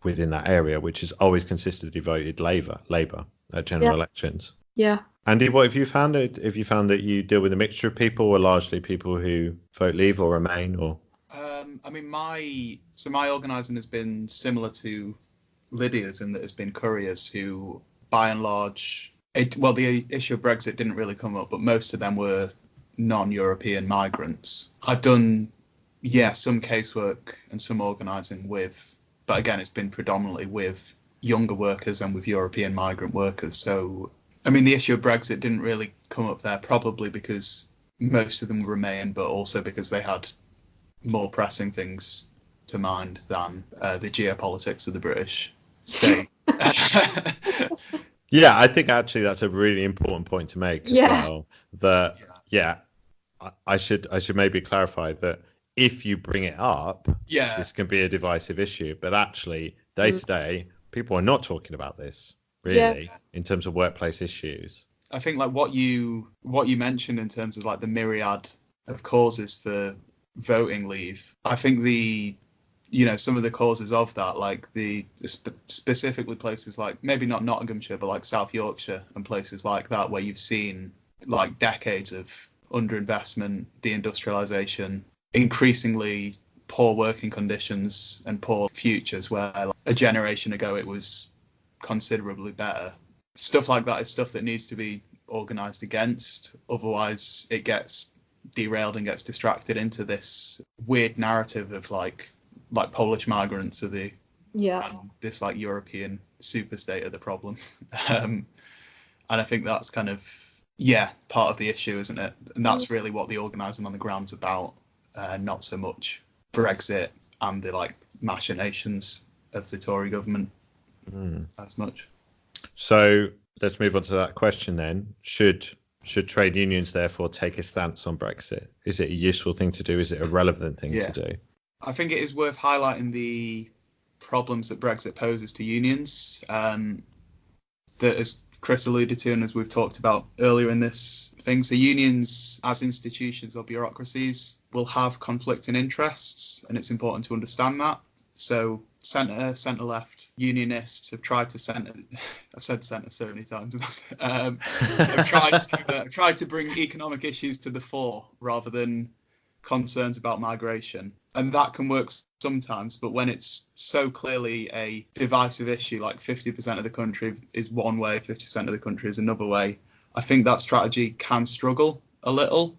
within that area, which has always consistently voted Labour Labour at general yeah. elections. Yeah. Andy, what have you found? It have you found that you deal with a mixture of people, or largely people who vote leave or remain, or? Um, I mean, my so my organising has been similar to Lydia's in that it's been couriers who, by and large, it, well, the issue of Brexit didn't really come up, but most of them were non-European migrants. I've done, yeah, some casework and some organising with, but again, it's been predominantly with younger workers and with European migrant workers. So, I mean, the issue of Brexit didn't really come up there, probably because most of them remain, but also because they had more pressing things to mind than uh, the geopolitics of the British state. yeah, I think actually that's a really important point to make as Yeah. well. That yeah, I, I should I should maybe clarify that if you bring it up, yeah, this can be a divisive issue, but actually day Mm. to day, people are not talking about this Yeah. really in terms of workplace issues. I think like what you what you mentioned in terms of like the myriad of causes for voting leave. I think the you know some of the causes of that, like the sp- specifically places like maybe not Nottinghamshire, but like South Yorkshire and places like that, where you've seen like decades of underinvestment, deindustrialization, increasingly poor working conditions and poor futures, where like, a generation ago it was considerably better. Stuff like that is stuff that needs to be organized against. Otherwise, it gets derailed and gets distracted into this weird narrative of like like Polish migrants are the Yeah. and this like European superstate are the problem. um, and I think that's kind of yeah part of the issue, isn't it? And that's really what the organising on the ground's about, uh, not so much Brexit and the like machinations of the Tory government Mm. as much. So let's move on to that question then. Should should trade unions therefore take a stance on Brexit? Is it a useful thing to do? Is it a relevant thing Yeah. to do? I think it is worth highlighting the problems that Brexit poses to unions. Um, that, as Chris alluded to, and as we've talked about earlier in this thing, so unions as institutions or bureaucracies will have conflicting interests, and it's important to understand that. So, centre, centre left unionists have tried to centre. I've said centre so many times. um, have tried to uh, tried to bring economic issues to the fore rather than concerns about migration, and that can work sometimes. But when it's so clearly a divisive issue, like 50% of the country is one way, 50% of the country is another way, I think that strategy can struggle a little,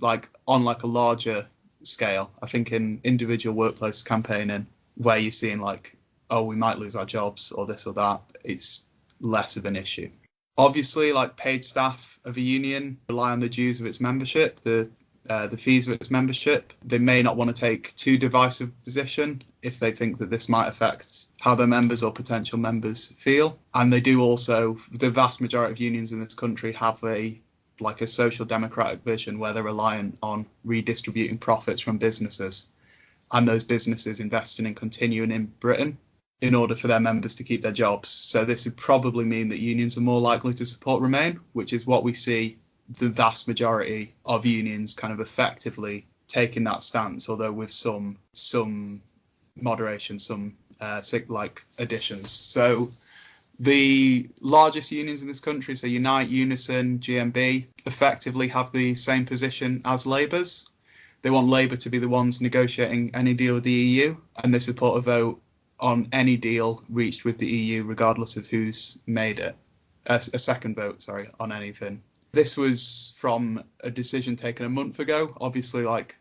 like on like a larger scale. I think in individual workplace campaigning, where you're seeing like, oh, we might lose our jobs or this or that, it's less of an issue. Obviously, like paid staff of a union rely on the dues of its membership, the uh, the fees of its membership. They may not want to take too divisive position if they think that this might affect how their members or potential members feel. And they do also, the vast majority of unions in this country have a like a social democratic vision where they're reliant on redistributing profits from businesses and those businesses investing in continuing in Britain in order for their members to keep their jobs. So this would probably mean that unions are more likely to support Remain, which is what we see the vast majority of unions kind of effectively taking that stance, although with some some moderation, some uh, like additions. So the largest unions in this country, so Unite, Unison, GMB, effectively have the same position as Labour's. They want Labour to be the ones negotiating any deal with the EU, and they support a vote on any deal reached with the EU, regardless of who's made it. A, a second vote, sorry, on anything. This was from a decision taken a month ago. Obviously, like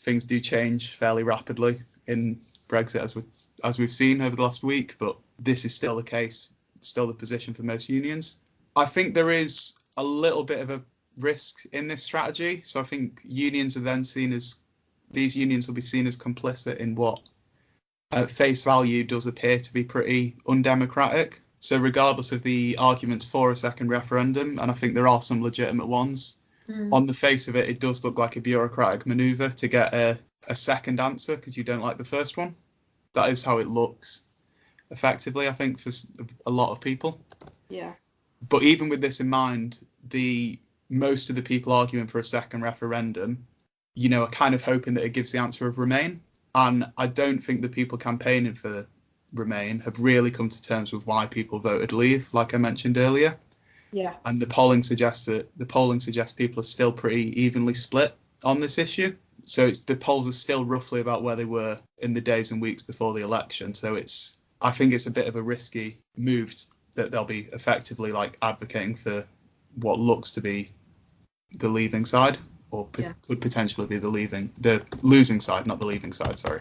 things do change fairly rapidly in Brexit, as we as we've seen over the last week. But this is still the case, still the position for most unions. I think there is a little bit of a risk in this strategy. So I think unions are then seen as these unions will be seen as complicit in what at face value does appear to be pretty undemocratic. So regardless of the arguments for a second referendum, and I think there are some legitimate ones, Mm. on the face of it, it does look like a bureaucratic maneuver to get a, a second answer because you don't like the first one. That is how it looks, effectively, I think, for a lot of people. Yeah. But even with this in mind, the most of the people arguing for a second referendum, you know, are kind of hoping that it gives the answer of Remain. And I don't think the people campaigning for Remain have really come to terms with why people voted Leave, like I mentioned earlier. Yeah. and the polling suggests that the polling suggests people are still pretty evenly split on this issue. So it's the polls are still roughly about where they were in the days and weeks before the election. So it's I think it's a bit of a risky move that they'll be effectively like advocating for what looks to be the leaving side or p- Yeah. could potentially be the leaving the losing side, not the leaving side. Sorry.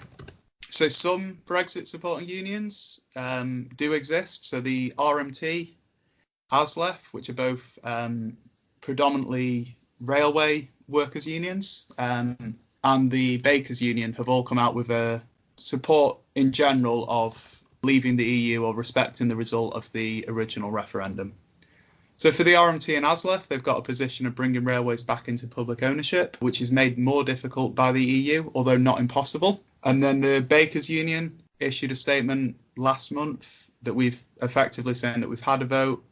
So some Brexit supporting unions um, do exist. So the RMT, ASLEF, which are both um, predominantly railway workers unions, um, and the Bakers Union have all come out with a support in general of leaving the EU or respecting the result of the original referendum. So for the RMT and ASLEF, they've got a position of bringing railways back into public ownership, which is made more difficult by the EU, although not impossible. And then the Bakers Union issued a statement last month that we've effectively saying that we've had a vote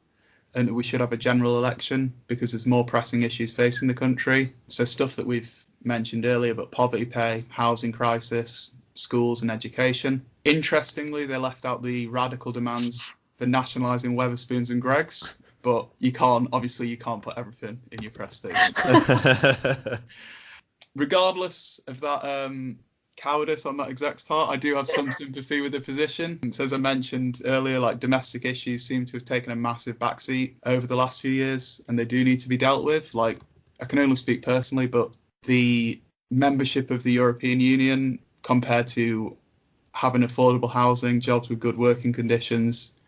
and that we should have a general election because there's more pressing issues facing the country. So stuff that we've mentioned earlier, but poverty pay, housing crisis, schools and education. Interestingly, they left out the radical demands for nationalising Wetherspoons and Greggs, but you can't obviously you can't put everything in your press statement. Regardless of that um, cowardice on that exec's part, I do have some sympathy with the position. So as I mentioned earlier, like domestic issues seem to have taken a massive backseat over the last few years, and they do need to be dealt with. Like I can only speak personally, but the membership of the European Union compared to having affordable housing, jobs with good working conditions,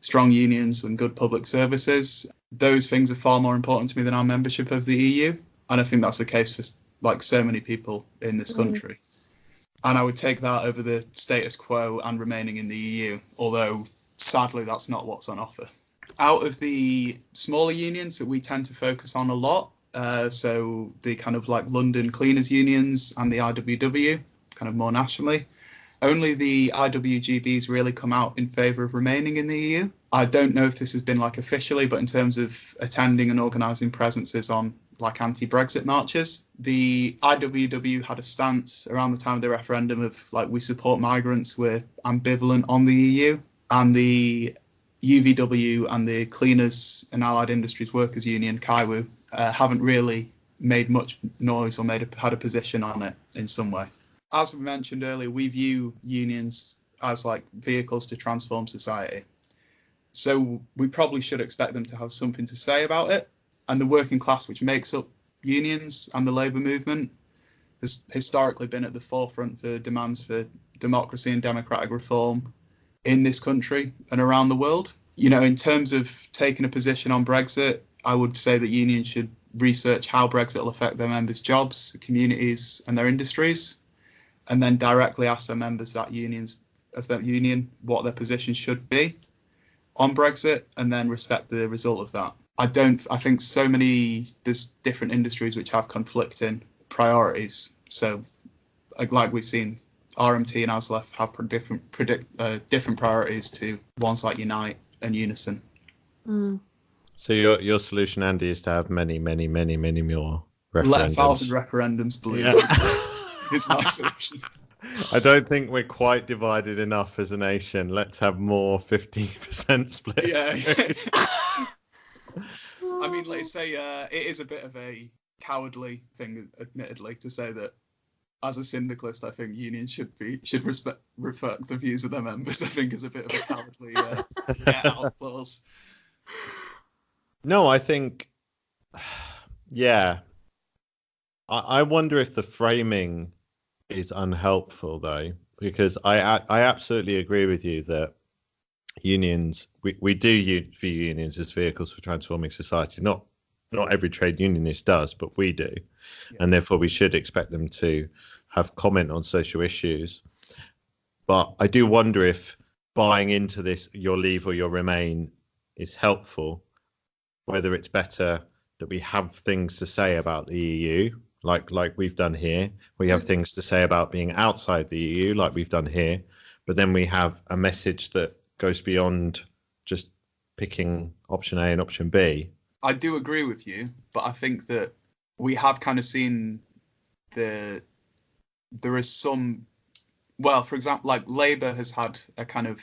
strong unions, and good public services, those things are far more important to me than our membership of the EU. And I think that's the case for like so many people in this Mm. country. And I would take that over the status quo and remaining in the EU, although sadly that's not what's on offer. Out of the smaller unions that we tend to focus on a lot, uh, so the kind of like London cleaners unions and the IWW, kind of more nationally, only the IWGBs really come out in favour of remaining in the EU. I don't know if this has been like officially, but in terms of attending and organising presences on like anti-Brexit marches, the IWW had a stance around the time of the referendum of like we support migrants, we're ambivalent on the EU, and the UVW and the Cleaners and Allied Industries Workers Union, CAIWU, uh, haven't really made much noise or made a, had a position on it in some way. As we mentioned earlier, we view unions as like vehicles to transform society. So we probably should expect them to have something to say about it. And the working class, which makes up unions and the labour movement, has historically been at the forefront for demands for democracy and democratic reform in this country and around the world. You know, in terms of taking a position on Brexit, I would say that unions should research how Brexit will affect their members' jobs, communities, and their industries, and then directly ask their members that unions of that union what their position should be on Brexit, and then respect the result of that. I don't. I think so many there's different industries which have conflicting priorities. So, like, like we've seen, RMT and ASLEF have different predict uh, different priorities to ones like Unite and Unison. Mm. so your your solution, Andy, is to have many, many, many, many more Let a referendums. thousand referendums, believe Yeah. me. It's my solution. I don't think we're quite divided enough as a nation. Let's have more 50% split. Yeah. I mean, let's say uh, it is a bit of a cowardly thing, admittedly, to say that as a syndicalist, I think unions should be should respect reflect the views of their members. I think is a bit of a cowardly uh, get out clause. No, I think, yeah. I, I wonder if the framing is unhelpful though, because I I absolutely agree with you that unions we, we do view unions as vehicles for transforming society. Not not every trade unionist does, but we do, and therefore we should expect them to have comment on social issues. But I do wonder if buying into this your leave or your remain is helpful whether it's better that we have things to say about the EU, like like we've done here. We have mm. things to say about being outside the EU, like we've done here. But then we have a message that goes beyond just picking option A and option B. I do agree with you, but I think that we have kind of seen the there is some well, for example, like Labour has had a kind of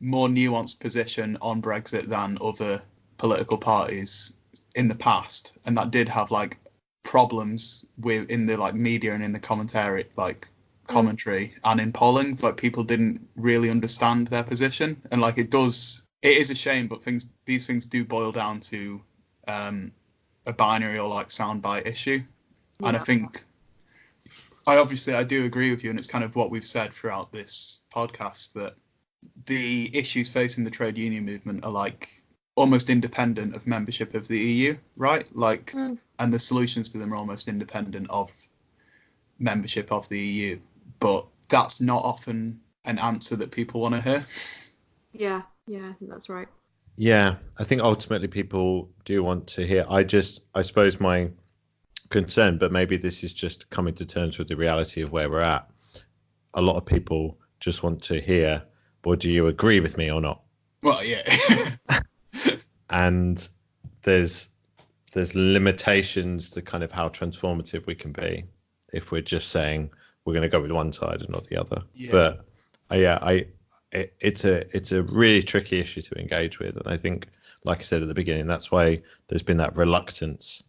more nuanced position on Brexit than other political parties in the past, and that did have like problems with in the like media and in the commentary, like commentary and in polling. Like people didn't really understand their position, and like it does. It is a shame, but things these things do boil down to um, a binary or like soundbite issue, and I think I obviously I do agree with you, and it's kind of what we've said throughout this podcast that the issues facing the trade union movement are like almost independent of membership of the EU, right? Like, Mm. and the solutions to them are almost independent of membership of the EU. But that's not often an answer that people want to hear. Yeah, yeah, I think that's right. Yeah, I think ultimately people do want to hear. I just, I suppose my concern, but maybe this is just coming to terms with the reality of where we're at. A lot of people just want to hear, well, do you agree with me or not? Well, yeah. And there's there's limitations to kind of how transformative we can be if we're just saying we're going to go with one side and not the other. Yeah. But uh, yeah, I it, it's a it's a really tricky issue to engage with, and I think, like I said at the beginning, that's why there's been that reluctance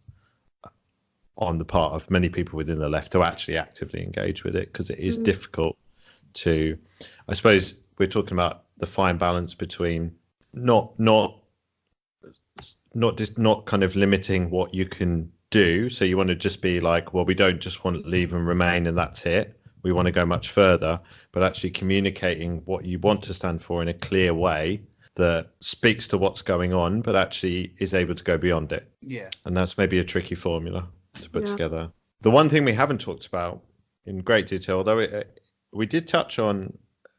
on the part of many people within the left to actually actively engage with it because it is Mm. difficult to. I suppose we're talking about the fine balance between not not not just not kind of limiting what you can do. So you want to just be like, well, we don't just want to leave and remain and that's it. We want to go much further, but actually communicating what you want to stand for in a clear way that speaks to what's going on, but actually is able to go beyond it. yeah. And that's maybe a tricky formula to put Yeah. together. The one thing we haven't talked about in great detail, although it, we did touch on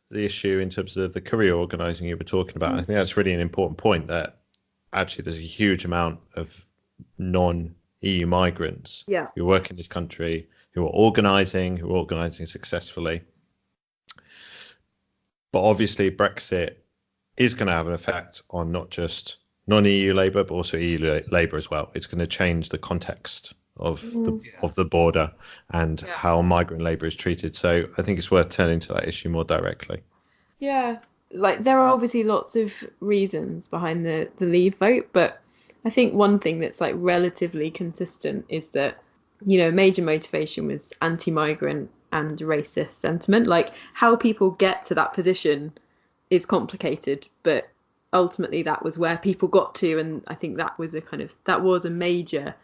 the issue in terms of the career organising you were talking about. and I mm. think that's really an important point that actually there's a huge amount of non EU migrants Yeah. who work in this country who are organising, who are organising successfully. But obviously, Brexit is going to have an effect on not just non-EU labour, but also EU labour as well. It's going to change the context of the Mm. Yeah. of the border and Yeah. how migrant labour is treated. So I think it's worth turning to that issue more directly. Yeah, like there are obviously lots of reasons behind the the leave vote, but I think one thing that's like relatively consistent is that you know major motivation was anti-migrant and racist sentiment. Like how people get to that position is complicated, but ultimately that was where people got to, and I think that was a kind of that was a major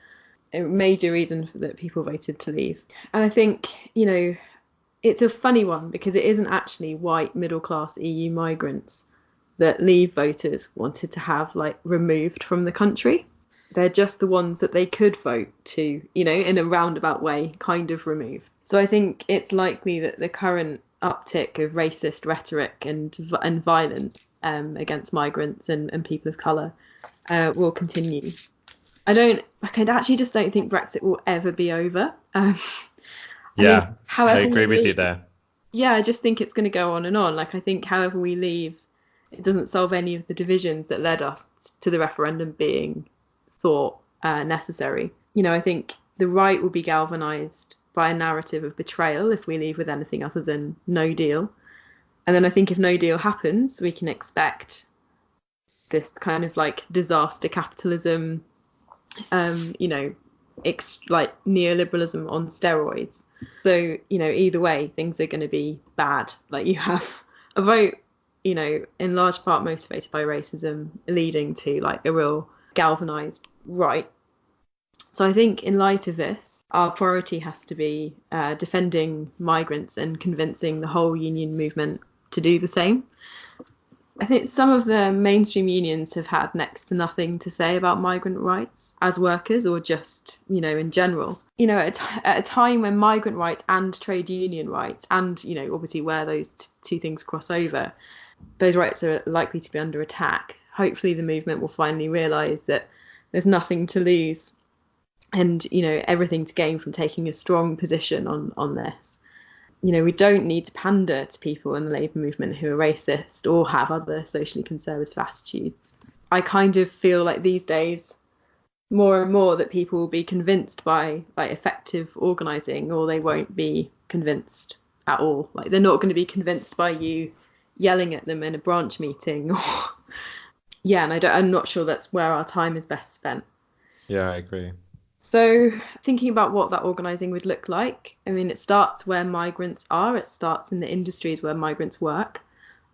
a major reason for, that people voted to leave. And I think you know it's a funny one because it isn't actually white middle class EU migrants that leave voters wanted to have like removed from the country. They're just the ones that they could vote to, you know, in a roundabout way, kind of remove. So I think it's likely that the current uptick of racist rhetoric and and violence um, against migrants and, and people of colour uh, will continue. I don't, I actually just don't think Brexit will ever be over. Um, I Yeah, think however I agree with you there. yeah, I just think it's going to go on and on. Like, I think however we leave, it doesn't solve any of the divisions that led us to the referendum being thought uh, necessary. You know, I think the right will be galvanized by a narrative of betrayal if we leave with anything other than no deal. And then I think if no deal happens, we can expect this kind of like disaster capitalism, um, you know, ex- like neoliberalism on steroids. So, you know, either way, things are going to be bad. Like you have a vote, you know, in large part motivated by racism, leading to like a real galvanized right. So I think in light of this, our priority has to be uh, defending migrants and convincing the whole union movement to do the same. I think some of the mainstream unions have had next to nothing to say about migrant rights as workers or just, you know, in general. You know, at, at a time when migrant rights and trade union rights, and, you know, obviously where those t- two things cross over, those rights are likely to be under attack. Hopefully, the movement will finally realise that there's nothing to lose and, you know, everything to gain from taking a strong position on, on this you know, we don't need to pander to people in the labour movement who are racist or have other socially conservative attitudes. I kind of feel like these days, more and more, that people will be convinced by like effective organising, or they won't be convinced at all. Like they're not going to be convinced by you yelling at them in a branch meeting. Or yeah, and I don't, I'm not sure that's where our time is best spent. Yeah, I agree. So, thinking about what that organising would look like, I mean, it starts where migrants are, it starts in the industries where migrants work.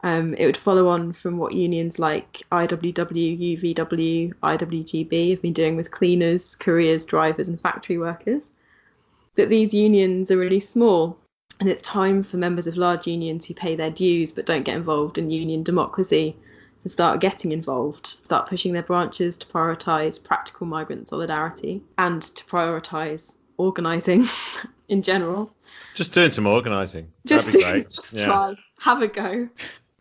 Um, it would follow on from what unions like IWW, UVW, IWGB have been doing with cleaners, couriers, drivers, and factory workers. That these unions are really small, and it's time for members of large unions who pay their dues but don't get involved in union democracy to start getting involved, start pushing their branches to prioritise practical migrant solidarity and to prioritise organising in general. Just doing some organising. Just, That'd be do- great. just yeah. try, have a go.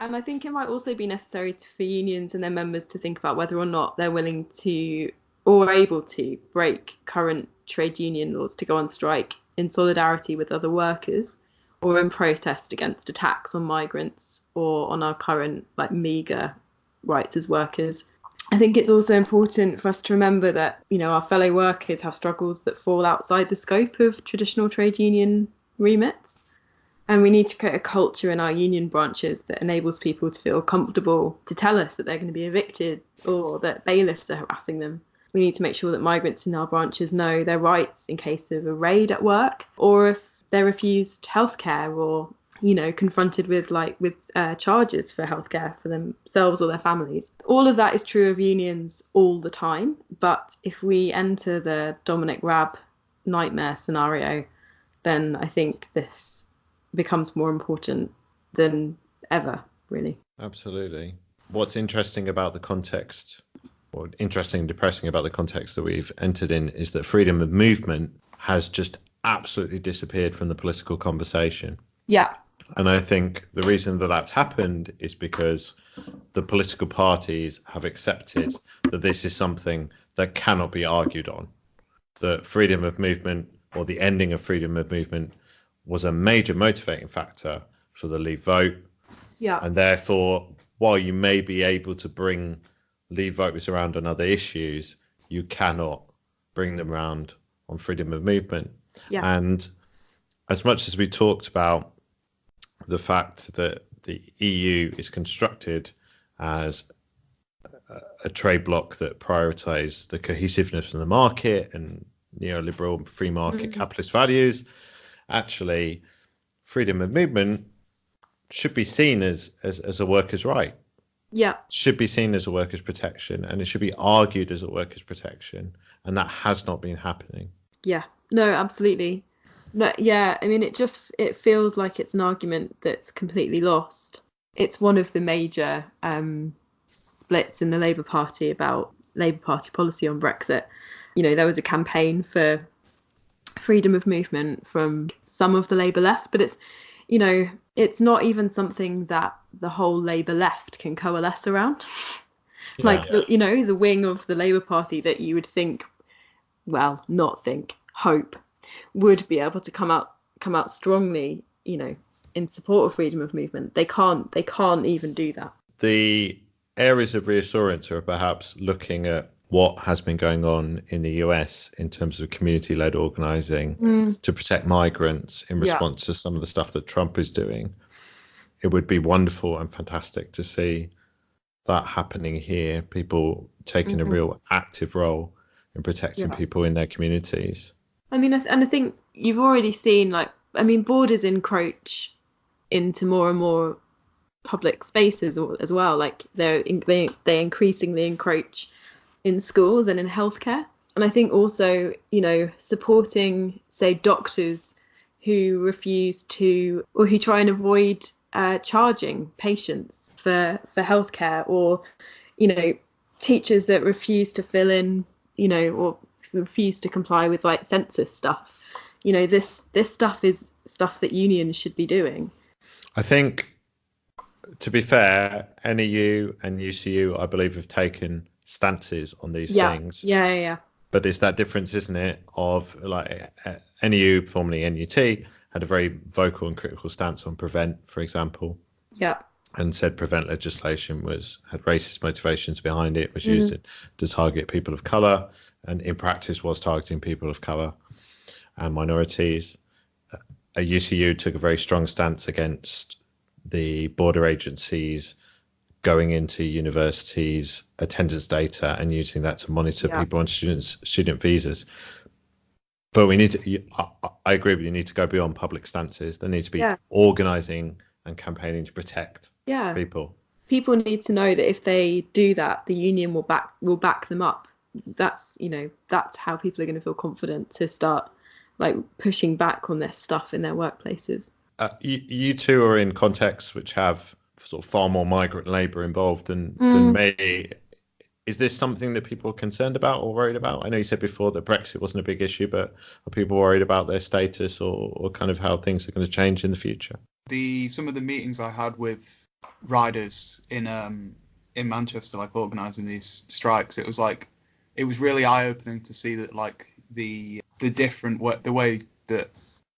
And I think it might also be necessary to, for unions and their members to think about whether or not they're willing to or able to break current trade union laws to go on strike in solidarity with other workers or in protest against attacks on migrants or on our current like meager rights as workers. I think it's also important for us to remember that you know our fellow workers have struggles that fall outside the scope of traditional trade union remits and we need to create a culture in our union branches that enables people to feel comfortable to tell us that they're going to be evicted or that bailiffs are harassing them. We need to make sure that migrants in our branches know their rights in case of a raid at work or if they're refused healthcare or you know confronted with like with uh, charges for healthcare for themselves or their families all of that is true of unions all the time but if we enter the dominic raab nightmare scenario then i think this becomes more important than ever really Absolutely. What's interesting about the context, or interesting and depressing about the context that we've entered in, is that freedom of movement has just absolutely disappeared from the political conversation. yeah And I think the reason that that's happened is because the political parties have accepted that this is something that cannot be argued on. That freedom of movement or the ending of freedom of movement was a major motivating factor for the Leave vote. yeah And therefore, while you may be able to bring Leave voters around on other issues, you cannot bring them around on freedom of movement. Yeah. And as much as we talked about the fact that the EU is constructed as a, trade bloc that prioritizes the cohesiveness of the market and neoliberal free market Mhm. capitalist values, actually, freedom of movement should be seen as, as, as a worker's right yeah should be seen as a workers' protection and it should be argued as a workers' protection and that has not been happening Yeah, no, absolutely. No, yeah, I mean, it just it feels like it's an argument that's completely lost. It's one of the major um, splits in the Labour Party about Labour Party policy on Brexit. You know, there was a campaign for freedom of movement from some of the Labour left, but it's, you know, it's not even something that the whole Labour left can coalesce around. like the, you know the wing of the labour party that you would think well not think hope would be able to come out come out strongly you know in support of freedom of movement they can't they can't even do that the areas of reassurance are perhaps looking at what has been going on in the US in terms of community led organizing to protect migrants in Yeah. response to some of the stuff that Trump is doing. It would be wonderful and fantastic to see that happening here, people taking a Mhm. real active role in protecting Yeah. people in their communities. I mean and i think you've already seen like i mean borders encroach into more and more public spaces as well. Like they're they, they increasingly encroach in schools and in healthcare. And i think also you know supporting say doctors who refuse to or who try and avoid uh, charging patients for for healthcare or you know teachers that refuse to fill in you know or refuse to comply with like census stuff. You know this this stuff is stuff that unions should be doing. I think, to be fair, NEU and UCU, I believe, have taken stances on these yeah. things. yeah yeah yeah. But it's that difference, isn't it? Of like uh, NEU, formerly NUT, had a very vocal and critical stance on prevent, for example, yeah and said prevent legislation was had racist motivations behind it, was Mhm. used to target people of color, and in practice was targeting people of color and minorities. A UCU took a very strong stance against the border agencies going into universities attendance data and using that to monitor Yeah. people on students student visas but we need to I agree with you need to go beyond public stances there needs to be Yeah. organizing and campaigning to protect Yeah. people People need to know that if they do that, the union will back will back them up. That's you know that's how people are going to feel confident to start like pushing back on this stuff in their workplaces. uh, you, you two are in contexts which have sort of far more migrant labor involved than, Mm. than me. Is this something that people are concerned about or worried about? I know you said before that Brexit wasn't a big issue, but are people worried about their status or, or kind of how things are going to change in the future? the some of the meetings I had with riders in um in Manchester, like organising these strikes, it was like it was really eye opening to see that like the the different wa- the way that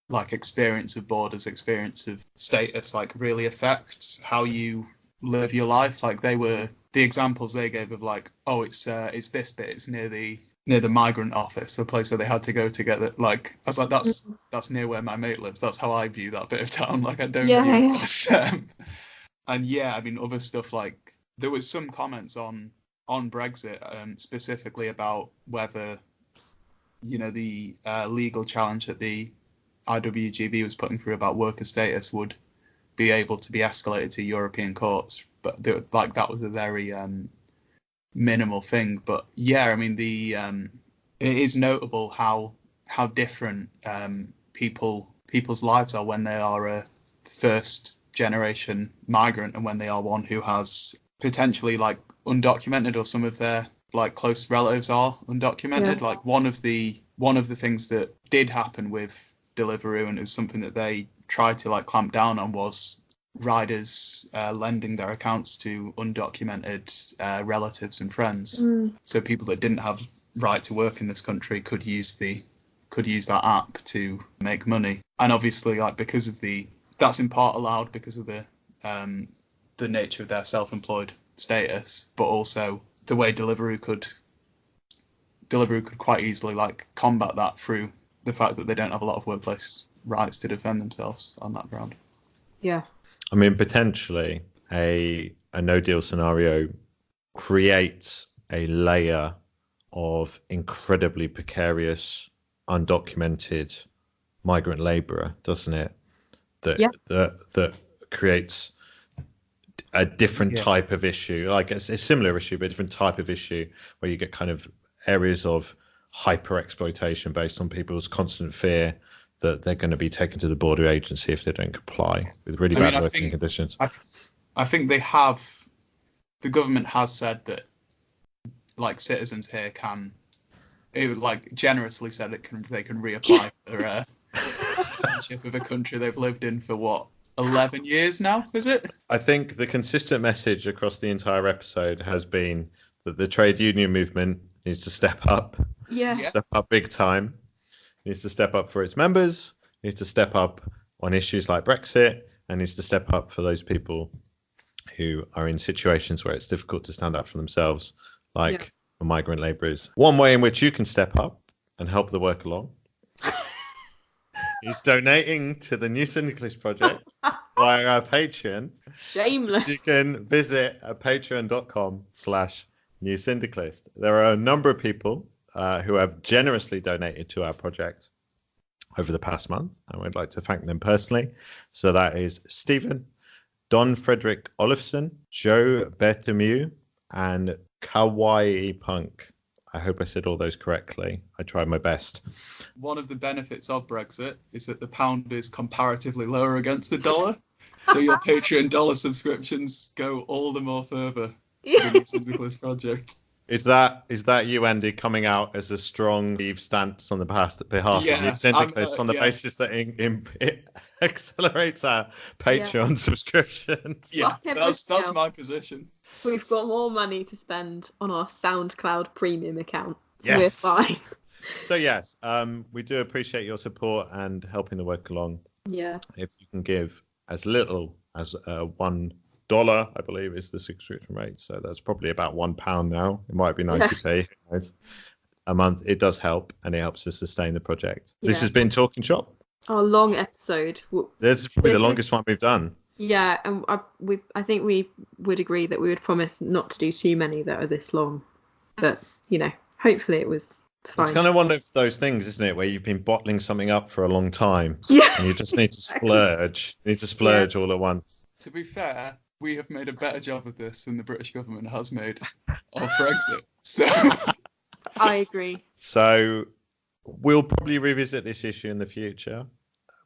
like experience of borders, experience of status, like really affects how you live your life. Like they were the examples they gave of like, oh, it's uh, it's this bit, it's near the near the migrant office, the place where they had to go to get it. Like I was like, that's that's near where my mate lives. That's how I view that bit of town. Like I don't yeah. um, and yeah, I mean other stuff like there was some comments on on Brexit um, specifically about whether you know the uh, legal challenge that the IWGB was putting through about worker status would be able to be escalated to European courts, but they, like that was a very um, minimal thing. But yeah, I mean the um, it is notable how how different um, people people's lives are when they are a first generation migrant and when they are one who has potentially like undocumented or some of their like close relatives are undocumented Yeah. like one of the one of the things that did happen with Deliveroo and it was something that they tried to like clamp down on was riders uh, lending their accounts to undocumented uh, relatives and friends Mm. so people that didn't have right to work in this country could use the could use that app to make money and obviously like because of the that's in part allowed because of the um the nature of their self-employed status but also the way Deliveroo could Deliveroo could quite easily like combat that through the fact that they don't have a lot of workplace rights to defend themselves on that ground Yeah. I mean, potentially a a no deal scenario creates a layer of incredibly precarious, undocumented migrant labourer, doesn't it? That Yeah. that that creates a different Yeah. type of issue, like it's a similar issue, but a different type of issue where you get kind of areas of hyper exploitation based on people's constant fear that they're going to be taken to the border agency if they don't comply with really I mean, bad I working think- conditions. I think they have the government has said that like citizens here can it like generously said it can they can reapply for uh, citizenship of a country they've lived in for what 11 years now is it I think the consistent message across the entire episode has been that the trade union movement needs to step up, Yeah. Yeah. step up big time, needs to step up for its members, needs to step up on issues like Brexit, and needs to step up for those people who are in situations where it's difficult to stand up for themselves, like Yeah. the migrant labourers. One way in which you can step up and help the work along is donating to the New Syndicalist Project via our Patreon. Shameless. you can visit uh, patreon.com slash new syndicalist there are a number of people uh, who have generously donated to our project over the past month and we'd like to thank them personally so that is stephen don frederick olofsson joe bertemu and kawaii punk i hope i said all those correctly. I tried my best. One of the benefits of brexit is that the pound is comparatively lower against the dollar so your patreon dollar subscriptions go all the more further to the New project. Is that is that you, Andy, coming out as a strong Eve stance on the past behalf Yeah, of the I'm, syndicalists uh, on the yeah. basis that in, in, it accelerates our Patreon subscriptions? yeah that's that's my position We've got more money to spend on our SoundCloud premium account. Yes. We're fine. So yes, um, we do appreciate your support and helping the work along. Yeah. If you can give as little as uh, one dollar, I believe, is the subscription rate. So that's probably about one pound now. It might be ninety p a month. It does help, and it helps us sustain the project. This has been Talking Shop. Our long episode. This is probably the This is- longest one we've done. Yeah, and I, we, I think we would agree that we would promise not to do too many that are this long. But, you know, hopefully it was fine. It's kind of one of those things, isn't it, where you've been bottling something up for a long time yeah. and you just need to splurge. You need to splurge all at once. To be fair, we have made a better job of this than the British government has made of Brexit. So I agree. So we'll probably revisit this issue in the future.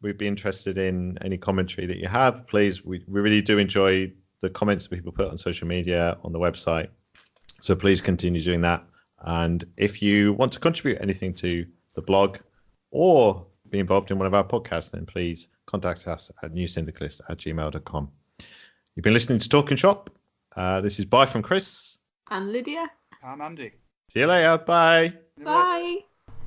We'd be interested in any commentary that you have. Please, we, we really do enjoy the comments that people put on social media, on the website. So please continue doing that. And if you want to contribute anything to the blog or be involved in one of our podcasts, then please contact us at newsyndicalist at gmail.com. You've been listening to Talking Shop. Uh, this is Bye from Chris. And Lydia, I'm Andy. See you later. Bye. bye.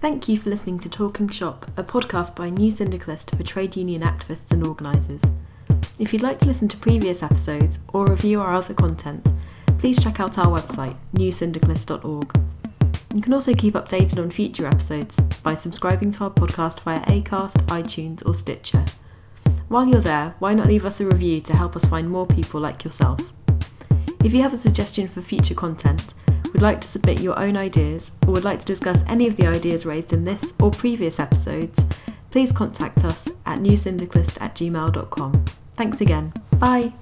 Thank you for listening to Talking Shop, a podcast by New Syndicalist for trade union activists and organisers. If you'd like to listen to previous episodes or review our other content, please check out our website, newsyndicalist.org. You can also keep updated on future episodes by subscribing to our podcast via Acast, iTunes, or Stitcher. While you're there, why not leave us a review to help us find more people like yourself? If you have a suggestion for future content, would like to submit your own ideas, or would like to discuss any of the ideas raised in this or previous episodes, please contact us at newsyndicalist at gmail.com. Thanks again. Bye.